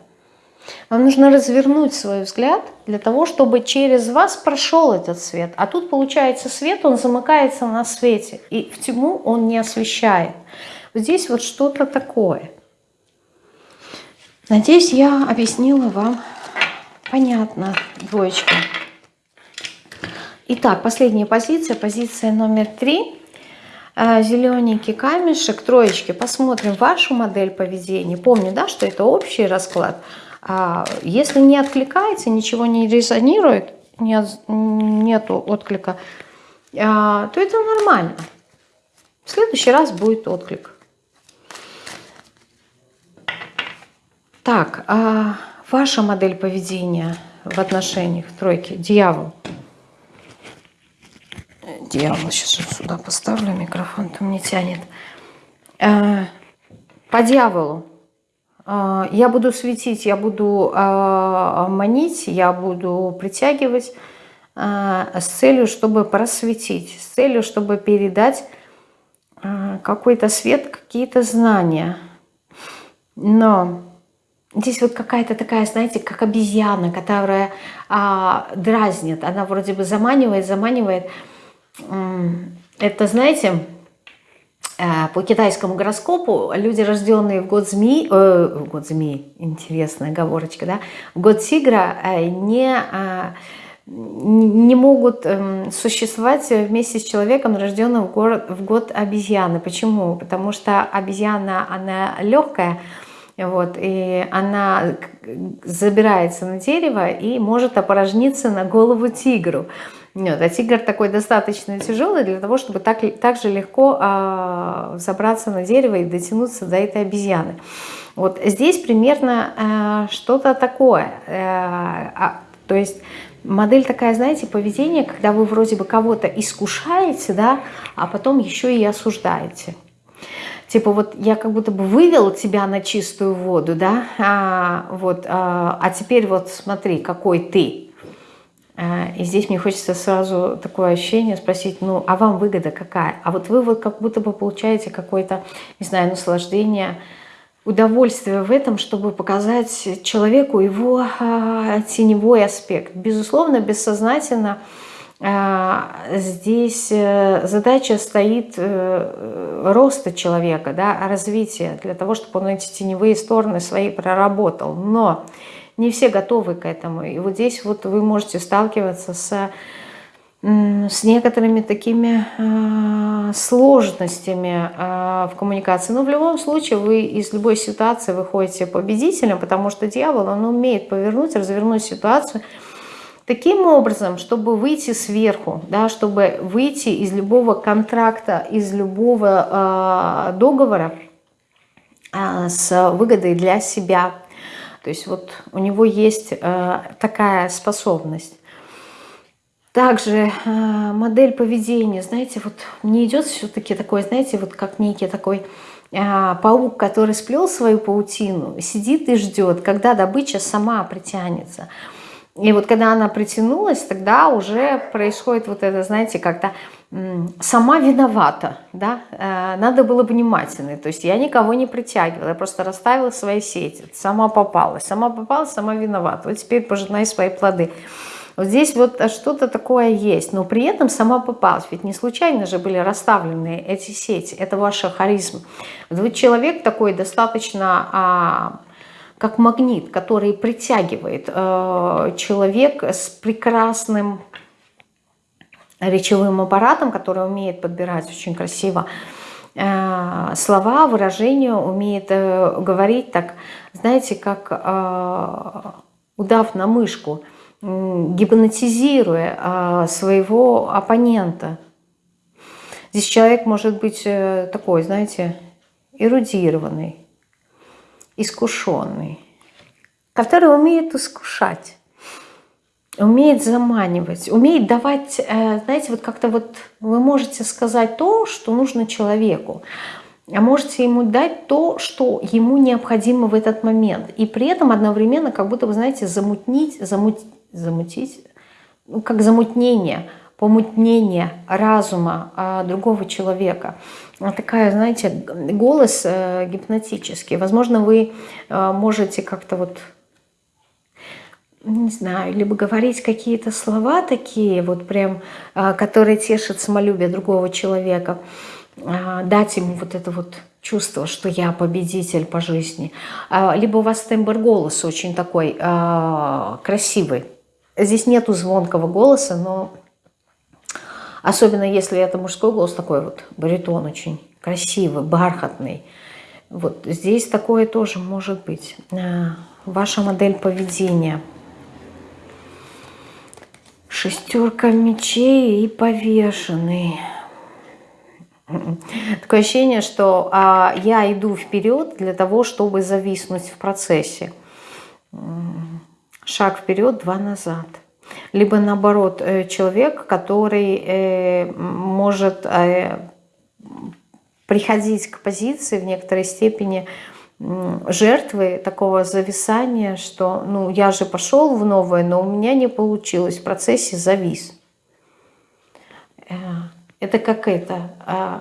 [SPEAKER 1] Вам нужно развернуть свой взгляд для того, чтобы через вас прошел этот свет. А тут получается свет, он замыкается на свете, и в тьму он не освещает. Здесь вот что-то такое. Надеюсь, я объяснила вам понятно, двоечка. Итак, последняя позиция, позиция номер три. Э, Зелененький камешек, троечки. Посмотрим вашу модель поведения. Помню, да, что это общий расклад. А если не откликается, ничего не резонирует, нет, нету отклика, а, то это нормально. В следующий раз будет отклик. Так, а ваша модель поведения в отношениях тройки, дьявол. Дьявол, сейчас вот сюда поставлю, микрофон там не тянет. А, по дьяволу. А, я буду светить, я буду а, манить, я буду притягивать с целью, чтобы просветить, с целью, чтобы передать какой-то свет, какие-то знания. Но Здесь вот какая-то такая, знаете, как обезьяна, которая а, дразнит. Она вроде бы заманивает, заманивает. Это, знаете, э, по китайскому гороскопу люди, рожденные в год змеи, э, в год змеи, интересная оговорочка, да, в год тигра э, не, э, не могут э, существовать вместе с человеком, рожденным в, в год обезьяны. Почему? Потому что обезьяна, она легкая, вот, и она забирается на дерево и может опорожниться на голову тигру. Нет, а тигр такой достаточно тяжелый для того, чтобы так, так же легко а, забраться на дерево и дотянуться до этой обезьяны. Вот здесь примерно а, что-то такое. А, а, то есть модель такая, знаете, поведение, когда вы вроде бы кого-то искушаете, да, а потом еще и осуждаете. Типа вот я как будто бы вывел тебя на чистую воду, да, а, вот, а, а теперь вот смотри, какой ты. А, и здесь мне хочется сразу такое ощущение спросить, ну, а вам выгода какая? А вот вы вот как будто бы получаете какое-то, не знаю, наслаждение, удовольствие в этом, чтобы показать человеку его а, теневой аспект. Безусловно, бессознательно а, здесь э, задача стоит э, роста человека, да, развития, для того, чтобы он эти теневые стороны свои проработал. Но не все готовы к этому. И вот здесь вот вы можете сталкиваться с, с некоторыми такими а, сложностями а, в коммуникации. Но в любом случае вы из любой ситуации выходите победителем, потому что дьявол, он умеет повернуть, развернуть ситуацию – Таким образом, чтобы выйти сверху, да, чтобы выйти из любого контракта, из любого э, договора э, с выгодой для себя, То есть вот у него есть э, такая способность. Также э, модель поведения, знаете, вот мне идет все-таки такой, знаете, вот как некий такой э, паук, который сплел свою паутину, сидит и ждет, когда добыча сама притянется. И вот когда она притянулась, тогда уже происходит вот это, знаете, как-то сама виновата, да, э, надо было внимательной, то есть я никого не притягивала, я просто расставила свои сети, сама попалась, сама попалась, сама виновата, вот теперь пожинай свои плоды. Вот здесь вот что-то такое есть, но при этом сама попалась, ведь не случайно же были расставлены эти сети, это ваша харизма. Вот вы человек такой достаточно а, как магнит, который притягивает э, человек с прекрасным речевым аппаратом, который умеет подбирать очень красиво э, слова, выражения, умеет э, говорить так, знаете, как э, удав на мышку, гипнотизируя э, своего оппонента. Здесь человек может быть такой, знаете, эрудированный, искушенный, который умеет искушать, умеет заманивать, умеет давать, э, знаете, вот как-то вот вы можете сказать то, что нужно человеку, а можете ему дать то, что ему необходимо в этот момент. И при этом одновременно как будто, вы знаете, замутнить, замут, замутить, ну, как замутнение – помутнение разума а, другого человека. Такая, знаете, голос э, гипнотический. Возможно, вы э, можете как-то вот не знаю, либо говорить какие-то слова такие, вот прям, э, которые тешат самолюбие другого человека, дать ему вот это вот чувство, что я победитель по жизни. Либо у вас тембр голоса очень такой красивый. Здесь нету звонкого голоса, но Особенно если это мужской голос, такой вот баритон очень красивый, бархатный. Вот здесь такое тоже может быть. А, ваша модель поведения. Шестерка мечей и повешенный. Такое ощущение, что а, я иду вперед для того, чтобы зависнуть в процессе. Шаг вперед, два назад либо наоборот э, человек, который э, может э, приходить к позиции в некоторой степени жертвы такого зависания, что ну я же пошел в новое, но у меня не получилось, в процессе завис. Это как это,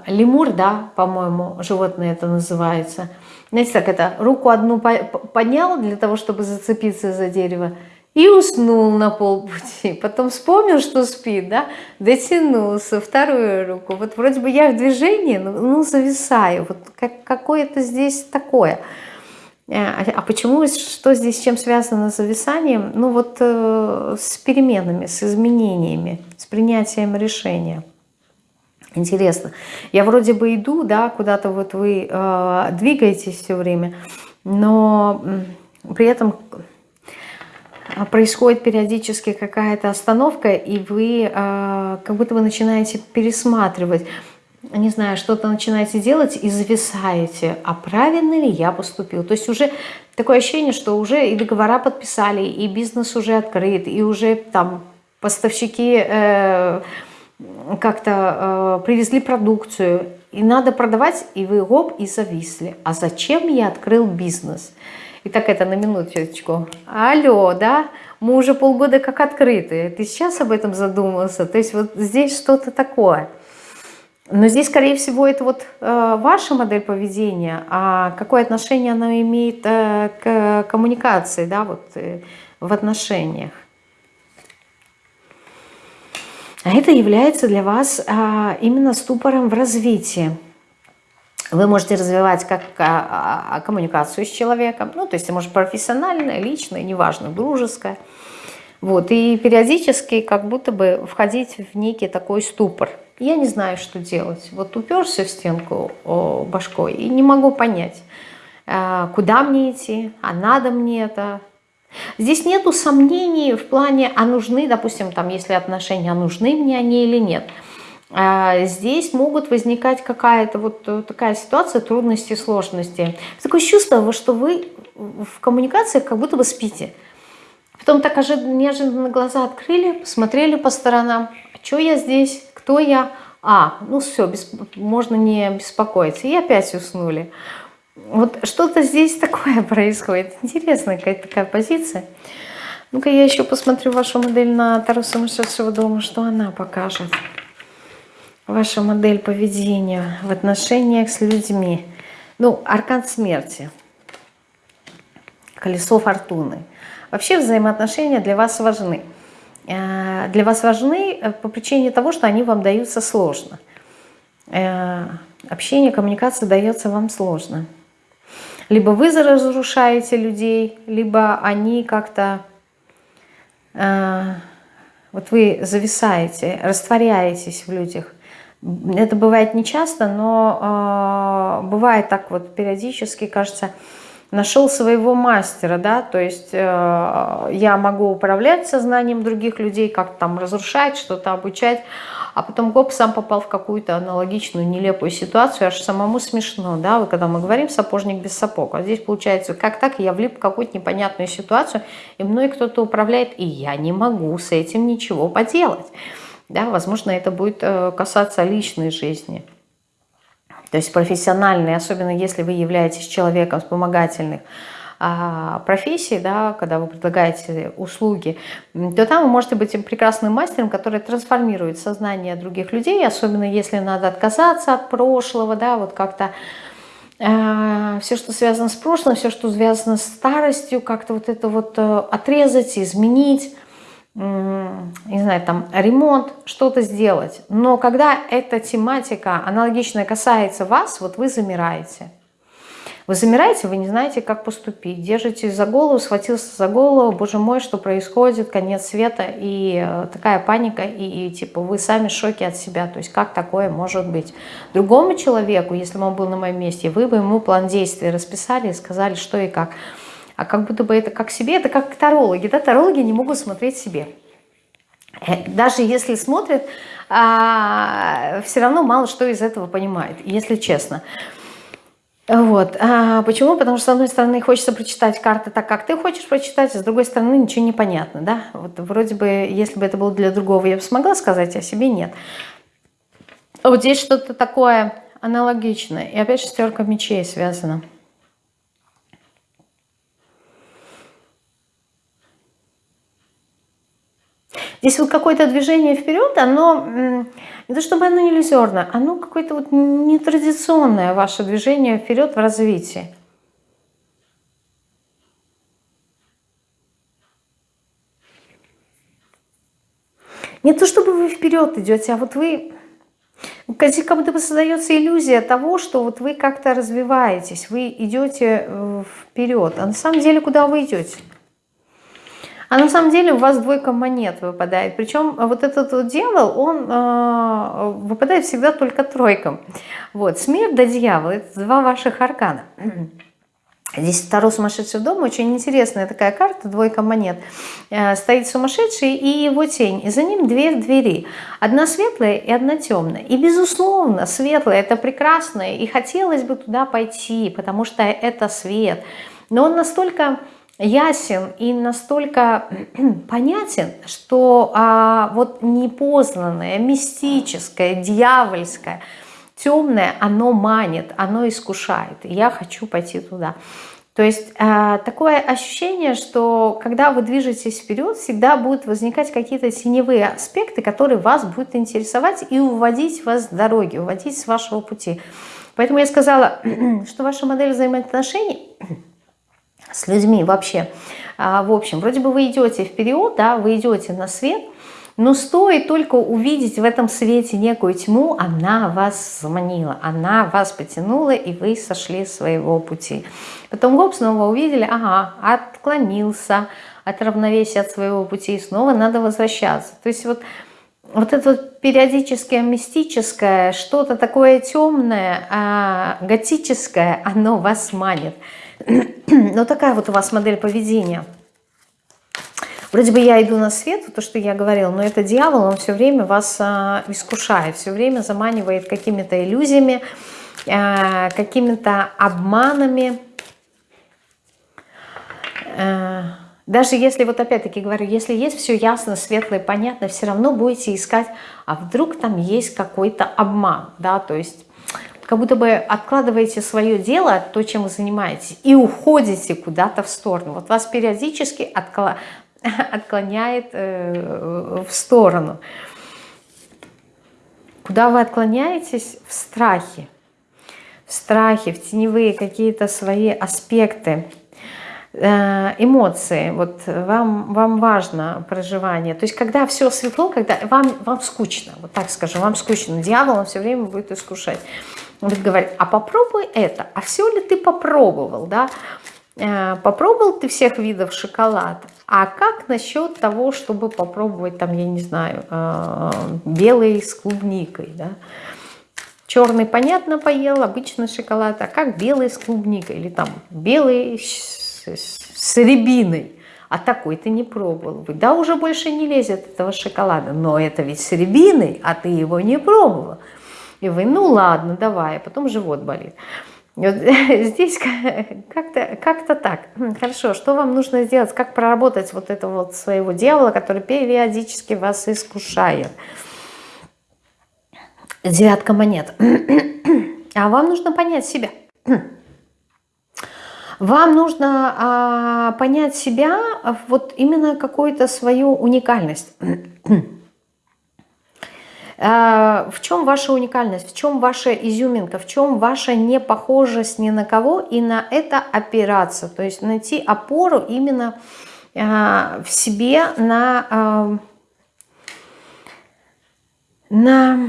[SPEAKER 1] лемур, да, по-моему, животное это называется. Знаете, так это, руку одну поднял для того, чтобы зацепиться за дерево, и уснул на полпути. Потом вспомнил, что спит, да, дотянулся, вторую руку. Вот вроде бы я в движении, но ну, зависаю. Вот как, какое-то здесь такое. Э, а, почему, что здесь, чем связано с зависанием? Ну вот э, с переменами, с изменениями, с принятием решения. Интересно. Я вроде бы иду, да, куда-то вот вы э, двигаетесь все время, но при этом происходит периодически какая-то остановка, и вы э, как будто вы начинаете пересматривать, не знаю, что-то начинаете делать и зависаете, а правильно ли я поступил. То есть уже такое ощущение, что уже и договора подписали, и бизнес уже открыт, и уже там поставщики э, как-то э, привезли продукцию, и надо продавать, и вы гоп, и зависли. А зачем я открыл бизнес? И так это на минуточку. Алло, да? Мы уже полгода как открыты. Ты сейчас об этом задумался? То есть вот здесь что-то такое. Но здесь, скорее всего, это вот э, ваша модель поведения, а какое отношение она имеет э, к коммуникации, да, вот э, в отношениях. А это является для вас э, именно ступором в развитии. Вы можете развивать как а, а, коммуникацию с человеком, ну, то есть, может, профессиональная, личная, неважно, дружеская. Вот, и периодически как будто бы входить в некий такой ступор. Я не знаю, что делать. Вот уперся в стенку башкой и не могу понять, а, куда мне идти, а надо мне это. Здесь нету сомнений в плане, а нужны, допустим, там, если отношения, а нужны мне они или нет. А, здесь могут возникать какая-то вот э, такая ситуация, трудности, сложности. Такое чувство, что вы в коммуникациях как будто бы спите. Потом так неожиданно глаза открыли, посмотрели по сторонам. А что я здесь? Кто я? А, ну все, без, можно не беспокоиться. И опять уснули. Вот что-то здесь такое происходит. Интересная какая-то такая позиция. Ну-ка я еще посмотрю вашу модель на Таро сумасшедшего дома, что она покажет. Ваша модель поведения в отношениях с людьми. Ну, аркан смерти. Колесо фортуны. Вообще взаимоотношения для вас важны. Э, для вас важны э, по причине того, что они вам даются сложно. Э, общение, коммуникация дается вам сложно. Либо вы разрушаете людей, либо они как-то... Вот вы зависаете, растворяетесь в людях. Это бывает нечасто, но бывает так вот периодически, кажется, нашел своего мастера, да, то есть э, я могу управлять сознанием других людей, как там разрушать, что-то обучать, а потом гоп, сам попал в какую-то аналогичную нелепую ситуацию, аж самому смешно, да, вот когда мы говорим «сапожник без сапог», а здесь получается, как так, я влип в какую-то непонятную ситуацию, и мной кто-то управляет, и я не могу с этим ничего поделать, да, возможно, это будет э, касаться личной жизни, то есть профессиональные, особенно если вы являетесь человеком вспомогательных а, профессий, да, когда вы предлагаете услуги, то там вы можете быть прекрасным мастером, который трансформирует сознание других людей, особенно если надо отказаться от прошлого, да, вот как-то э, все, что связано с прошлым, все, что связано с старостью, как-то вот это вот э, отрезать, изменить, не знаю, там ремонт, что-то сделать. Но когда эта тематика аналогичная касается вас, вот вы замираете. Вы замираете, вы не знаете, как поступить. Держитесь за голову, схватился за голову, боже мой, что происходит, конец света, и э, такая паника, и, и типа вы сами в шоке от себя. То есть как такое может быть? Другому человеку, если бы он был на моем месте, вы бы ему план действий расписали и сказали, что и как а как будто бы это как себе, это как тарологи, да, тарологи не могут смотреть себе. Э, даже если смотрят, а, все равно мало что из этого понимают, если честно. Вот. А почему? Потому что, с одной стороны, хочется прочитать карты так, как ты хочешь прочитать, а с другой стороны, ничего не понятно. Да? Вот вроде бы, если бы это было для другого, я бы смогла сказать, а себе нет. Вот здесь что-то такое аналогичное. И опять шестерка мечей связана. Здесь вот какое-то движение вперед, оно не то чтобы оно иллюзорно, оно какое-то вот нетрадиционное ваше движение вперед в развитии. Не то чтобы вы вперед идете, а вот вы как будто бы создается иллюзия того, что вот вы как-то развиваетесь, вы идете э, вперед. А на самом деле куда вы идете? А на самом деле у вас двойка монет выпадает. Причем вот этот вот дьявол, он э, выпадает всегда только тройком. Вот, смерть да дьявол, это два ваших аркана. Здесь второй сумасшедший дом, очень интересная такая карта, двойка монет. Э, стоит сумасшедший и его тень, и за ним две двери. Одна светлая и одна темная. И безусловно, светлая это прекрасно, и хотелось бы туда пойти, потому что это свет. Но он настолько ясен и настолько понятен, что а, вот непознанное, мистическое, дьявольское, темное, оно манит, оно искушает. Я хочу пойти туда. То есть э, такое ощущение, что когда вы движетесь вперед, всегда будут возникать какие-то теневые аспекты, которые вас будут интересовать и уводить вас с дороги, уводить с вашего пути. Поэтому я сказала, что ваша модель взаимоотношений с людьми вообще. А, в общем, вроде бы вы идете вперед, да, вы идете на свет, но стоит только увидеть в этом свете некую тьму, она вас заманила, она вас потянула, и вы сошли с своего пути. Потом гоп, снова увидели, ага, отклонился от равновесия от своего пути, и снова надо возвращаться. То есть вот, вот это вот периодическое мистическое, что-то такое темное, а, готическое, оно вас манит. Но такая вот у вас модель поведения. Вроде бы я иду на свет, то, что я говорила, но это дьявол, он все время вас а, искушает, все время заманивает какими-то иллюзиями, а, какими-то обманами. э, даже если, вот опять-таки говорю, если есть все ясно, светло и понятно, все равно будете искать, а вдруг там есть какой-то обман, да, то есть как будто бы откладываете свое дело, то, чем вы занимаетесь, и уходите куда-то в сторону. Вот вас периодически откла... отклоняет э, в сторону. Куда вы отклоняетесь? В страхе. В страхе, в теневые какие-то свои аспекты, э, эмоции. Вот вам, вам важно проживание. То есть когда все светло, когда вам, вам скучно, вот так скажу, вам скучно. Дьявол он все время будет искушать. Будет говорить, а попробуй это, а все ли ты попробовал, да? Э, попробовал ты всех видов шоколада, а как насчет того, чтобы попробовать там, я не знаю, э, белый с клубникой, да? Черный, понятно, поел, обычный шоколад, а как белый с клубникой или там белый с, с рябиной? А такой ты не пробовал. Да, уже больше не лезет этого шоколада, но это ведь с рябиной, а ты его не пробовал. И вы, ну ладно, давай, а потом живот болит. Вот здесь как-то как, -то, так. Хорошо, что вам нужно сделать? Как проработать вот этого вот своего дьявола, который периодически вас искушает? Девятка монет. А вам нужно понять себя. Вам нужно а, понять себя, вот именно какую-то свою уникальность. А, в чем ваша уникальность, в чем ваша изюминка, в чем ваша непохожесть ни на кого и на это опираться, то есть найти опору именно а, в себе на, а, на,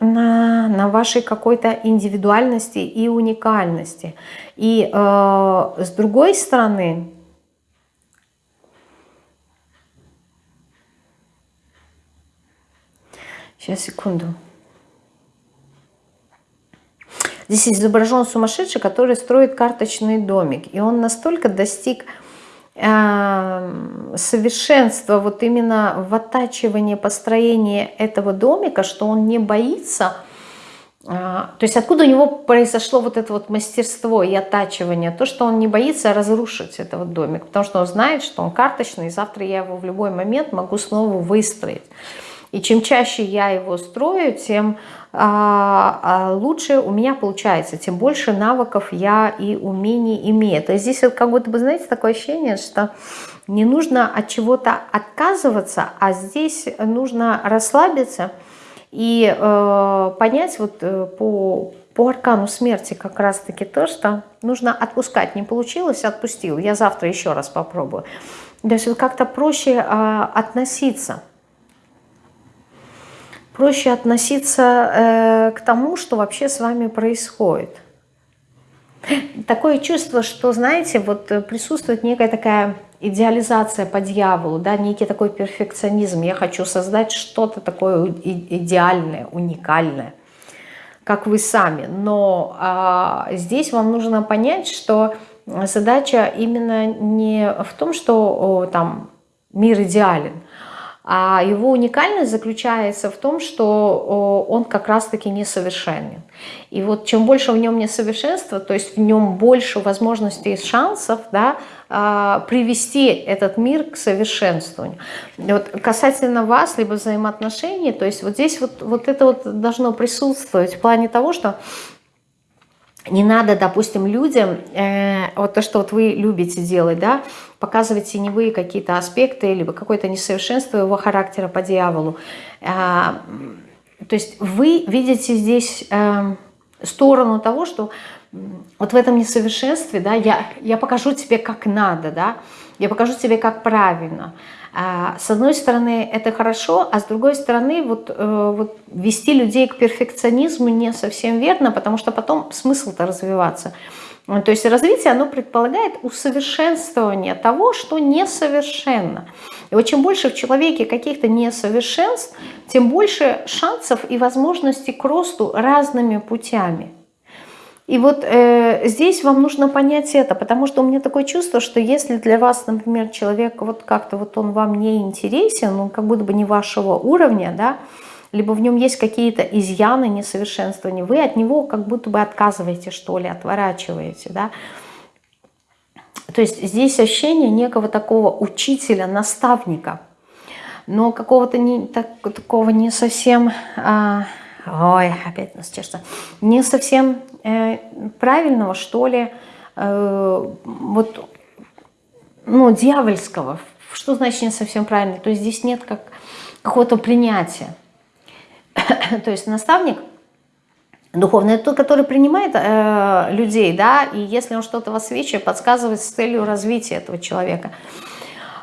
[SPEAKER 1] на, на вашей какой-то индивидуальности и уникальности. И с другой стороны, Сейчас, секунду. Здесь изображен сумасшедший, который строит карточный домик. И он настолько достиг э, совершенства вот именно в оттачивании построения этого домика, что он не боится... Э, то есть откуда у него произошло вот это вот мастерство и оттачивание? То, что он не боится разрушить этот домик. Потому что он знает, что он карточный, и завтра я его в любой момент могу снова выстроить. И чем чаще я его строю, тем а, а, лучше у меня получается, тем больше навыков я и умений имею. То есть здесь вот как будто бы, знаете, такое ощущение, что не нужно от чего-то отказываться, а здесь нужно расслабиться и э, понять вот э, по, по аркану смерти как раз-таки то, что нужно отпускать. Не получилось, отпустил. Я завтра еще раз попробую. То есть вот как-то проще э, относиться проще относиться э, к тому, что вообще с вами происходит. Такое чувство, что, знаете, вот присутствует некая такая идеализация по дьяволу, да, некий такой перфекционизм. Я хочу создать что-то такое идеальное, уникальное, как вы сами. Но а, здесь вам нужно понять, что задача именно не в том, что о, там мир идеален, а его уникальность заключается в том, что он как раз-таки несовершенен. И вот чем больше в нем несовершенства, то есть в нем больше возможностей и шансов да, а, привести этот мир к совершенствованию. вот касательно вас, либо взаимоотношений, то есть вот здесь вот, вот это вот должно присутствовать в плане того, что не надо, допустим, людям, э, вот то, что вот вы любите делать, да, показывать теневые какие-то аспекты, либо какое-то несовершенство его характера по дьяволу. Э, то есть вы видите здесь э, сторону того, что вот в этом несовершенстве, да, я, я покажу тебе, как надо, да, я покажу тебе, как правильно. А, с одной стороны, это хорошо, а с другой стороны, вот, э, вот вести людей к перфекционизму не совсем верно, потому что потом смысл-то развиваться. То есть развитие, оно предполагает усовершенствование того, что несовершенно. И вот чем больше в человеке каких-то несовершенств, тем больше шансов и возможностей к росту разными путями. И вот э, здесь вам нужно понять это, потому что у меня такое чувство, что если для вас, например, человек вот как-то вот он вам не интересен, он как будто бы не вашего уровня, да, либо в нем есть какие-то изъяны, несовершенствования, вы от него как будто бы отказываете, что ли, отворачиваете, да, То есть здесь ощущение некого такого учителя, наставника, но какого-то не, так, такого не совсем... А, ой, опять нас чешется. Не совсем правильного, что ли, э, вот, ну, дьявольского. Что значит не совсем правильно? То есть здесь нет как какого-то принятия. То есть наставник – Духовный – это тот, который принимает э, людей, да, и если он что-то высвечивает, подсказывает с целью развития этого человека.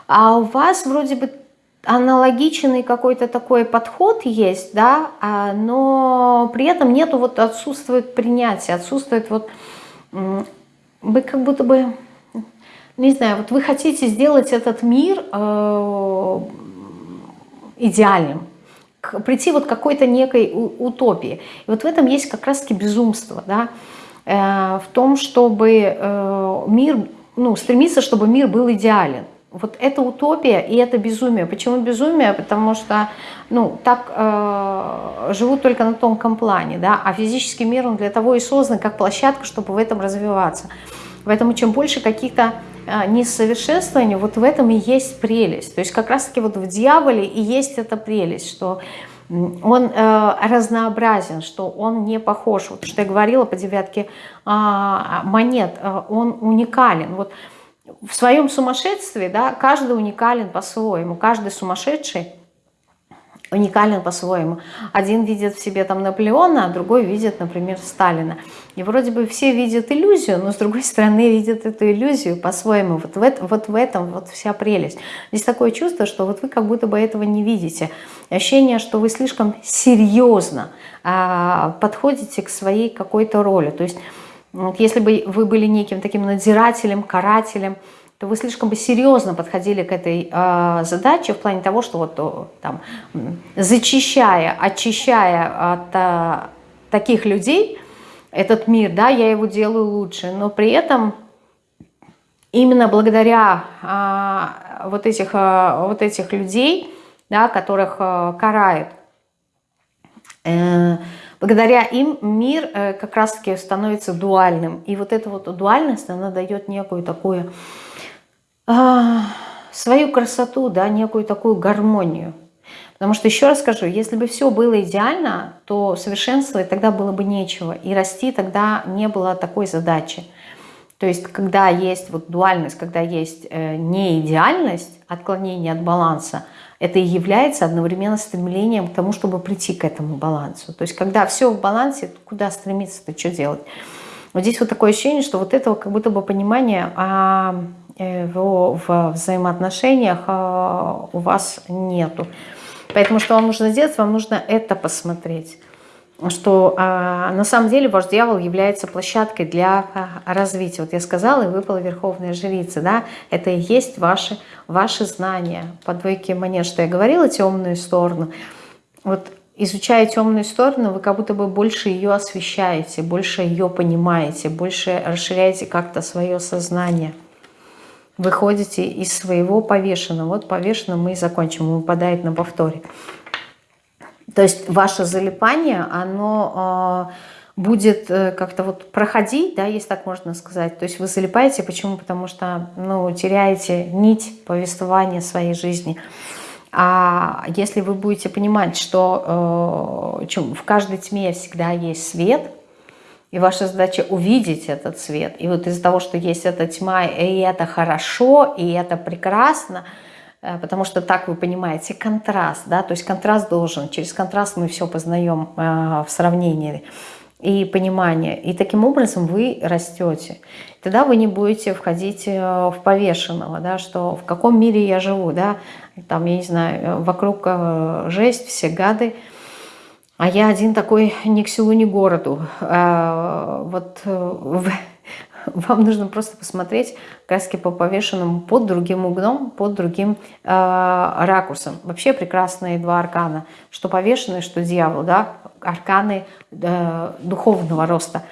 [SPEAKER 1] А у вас вроде бы аналогичный какой-то такой подход есть, да, а, но при этом нету, вот отсутствует принятие, отсутствует вот, вы как будто бы, не знаю, вот вы хотите сделать этот мир э, идеальным, прийти вот к какой-то некой утопии. И вот в этом есть как раз-таки безумство, да, э, в том, чтобы э, мир, ну, стремиться, чтобы мир был идеален. Вот это утопия и это безумие. Почему безумие? Потому что, ну, так э, живут только на тонком плане, да, а физический мир, он для того и создан, как площадка, чтобы в этом развиваться. Поэтому чем больше каких-то а, несовершенствование, вот в этом и есть прелесть. То есть как раз-таки вот в дьяволе и есть эта прелесть, что он э, разнообразен, что он не похож. Вот что я говорила по девятке э, монет, э, он уникален. Вот в своем сумасшествии, да, каждый уникален по-своему, каждый сумасшедший уникален по-своему. Один видит в себе там Наполеона, а другой видит, например, Сталина. И вроде бы все видят иллюзию, но с другой стороны видят эту иллюзию по-своему. Вот в, вот в этом вот вся прелесть. Здесь такое чувство, что вот вы как будто бы этого не видите. Ощущение, что вы слишком серьезно а, подходите к своей какой-то роли. То есть вот если бы вы были неким таким надзирателем, карателем, то вы слишком бы серьезно подходили к этой э, задаче в плане того, что вот там зачищая, очищая от э, таких людей этот мир, да, я его делаю лучше, но при этом именно благодаря э, вот, этих, э, вот этих людей, да, которых э, карают, э, благодаря им мир э, как раз-таки становится дуальным. И вот эта вот дуальность, она дает некую такую а, свою красоту, да, некую такую гармонию. Потому что, еще раз скажу, если бы все было идеально, то совершенствовать тогда было бы нечего. И расти тогда не было такой задачи. То есть, когда есть вот дуальность, когда есть э, неидеальность, отклонение от баланса, это и является одновременно стремлением к тому, чтобы прийти к этому балансу. То есть, когда все в балансе, куда стремиться-то, что делать? Вот здесь вот такое ощущение, что вот этого как будто бы понимания а, Э, в, в взаимоотношениях а, у вас нету. Поэтому что вам нужно сделать? Вам нужно это посмотреть. Что а, на самом деле ваш дьявол является площадкой для а, развития. Вот я сказала, и выпала Верховная Жрица. Да? Это и есть ваши, ваши знания. По двойке монет, что я говорила, темную сторону. Вот изучая темную сторону, вы как будто бы больше ее освещаете, больше ее понимаете, больше расширяете как-то свое сознание выходите из своего повешенного. Вот повешенным мы и закончим, он выпадает на повторе. То есть ваше залипание, оно э, будет э, как-то вот проходить, да, если так можно сказать. То есть вы залипаете, почему? Потому что, ну, теряете нить повествования своей жизни. А если вы будете понимать, что э, в каждой тьме всегда есть свет – и ваша задача увидеть этот свет. И вот из-за того, что есть эта тьма, и это хорошо, и это прекрасно, потому что так вы понимаете контраст, да, то есть контраст должен, через контраст мы все познаем э, в сравнении и понимание. И таким образом вы растете. Тогда вы не будете входить э, в повешенного, да, что в каком мире я живу, да, там, я не знаю, вокруг жесть, все гады, а я один такой ни к селу, ни к городу. Вот э, вам нужно просто посмотреть краски по повешенному под другим углом, под другим э, ракурсом. Вообще прекрасные два аркана, что повешенный, что дьявол, да, арканы э, духовного роста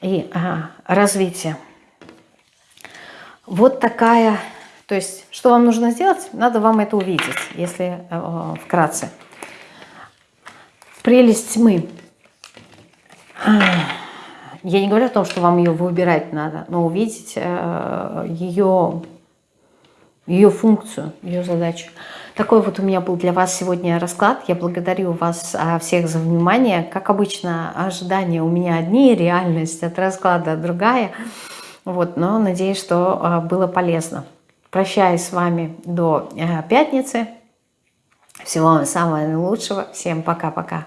[SPEAKER 1] и э, развития. Вот такая, то есть, что вам нужно сделать? Надо вам это увидеть, если э, вкратце прелесть тьмы. Я не говорю о том, что вам ее выбирать надо, но увидеть ее, ее функцию, ее задачу. Такой вот у меня был для вас сегодня расклад. Я благодарю вас всех за внимание. Как обычно, ожидания у меня одни, реальность от расклада другая. Вот, но надеюсь, что было полезно. Прощаюсь с вами до пятницы. Всего вам самого наилучшего. Всем пока-пока.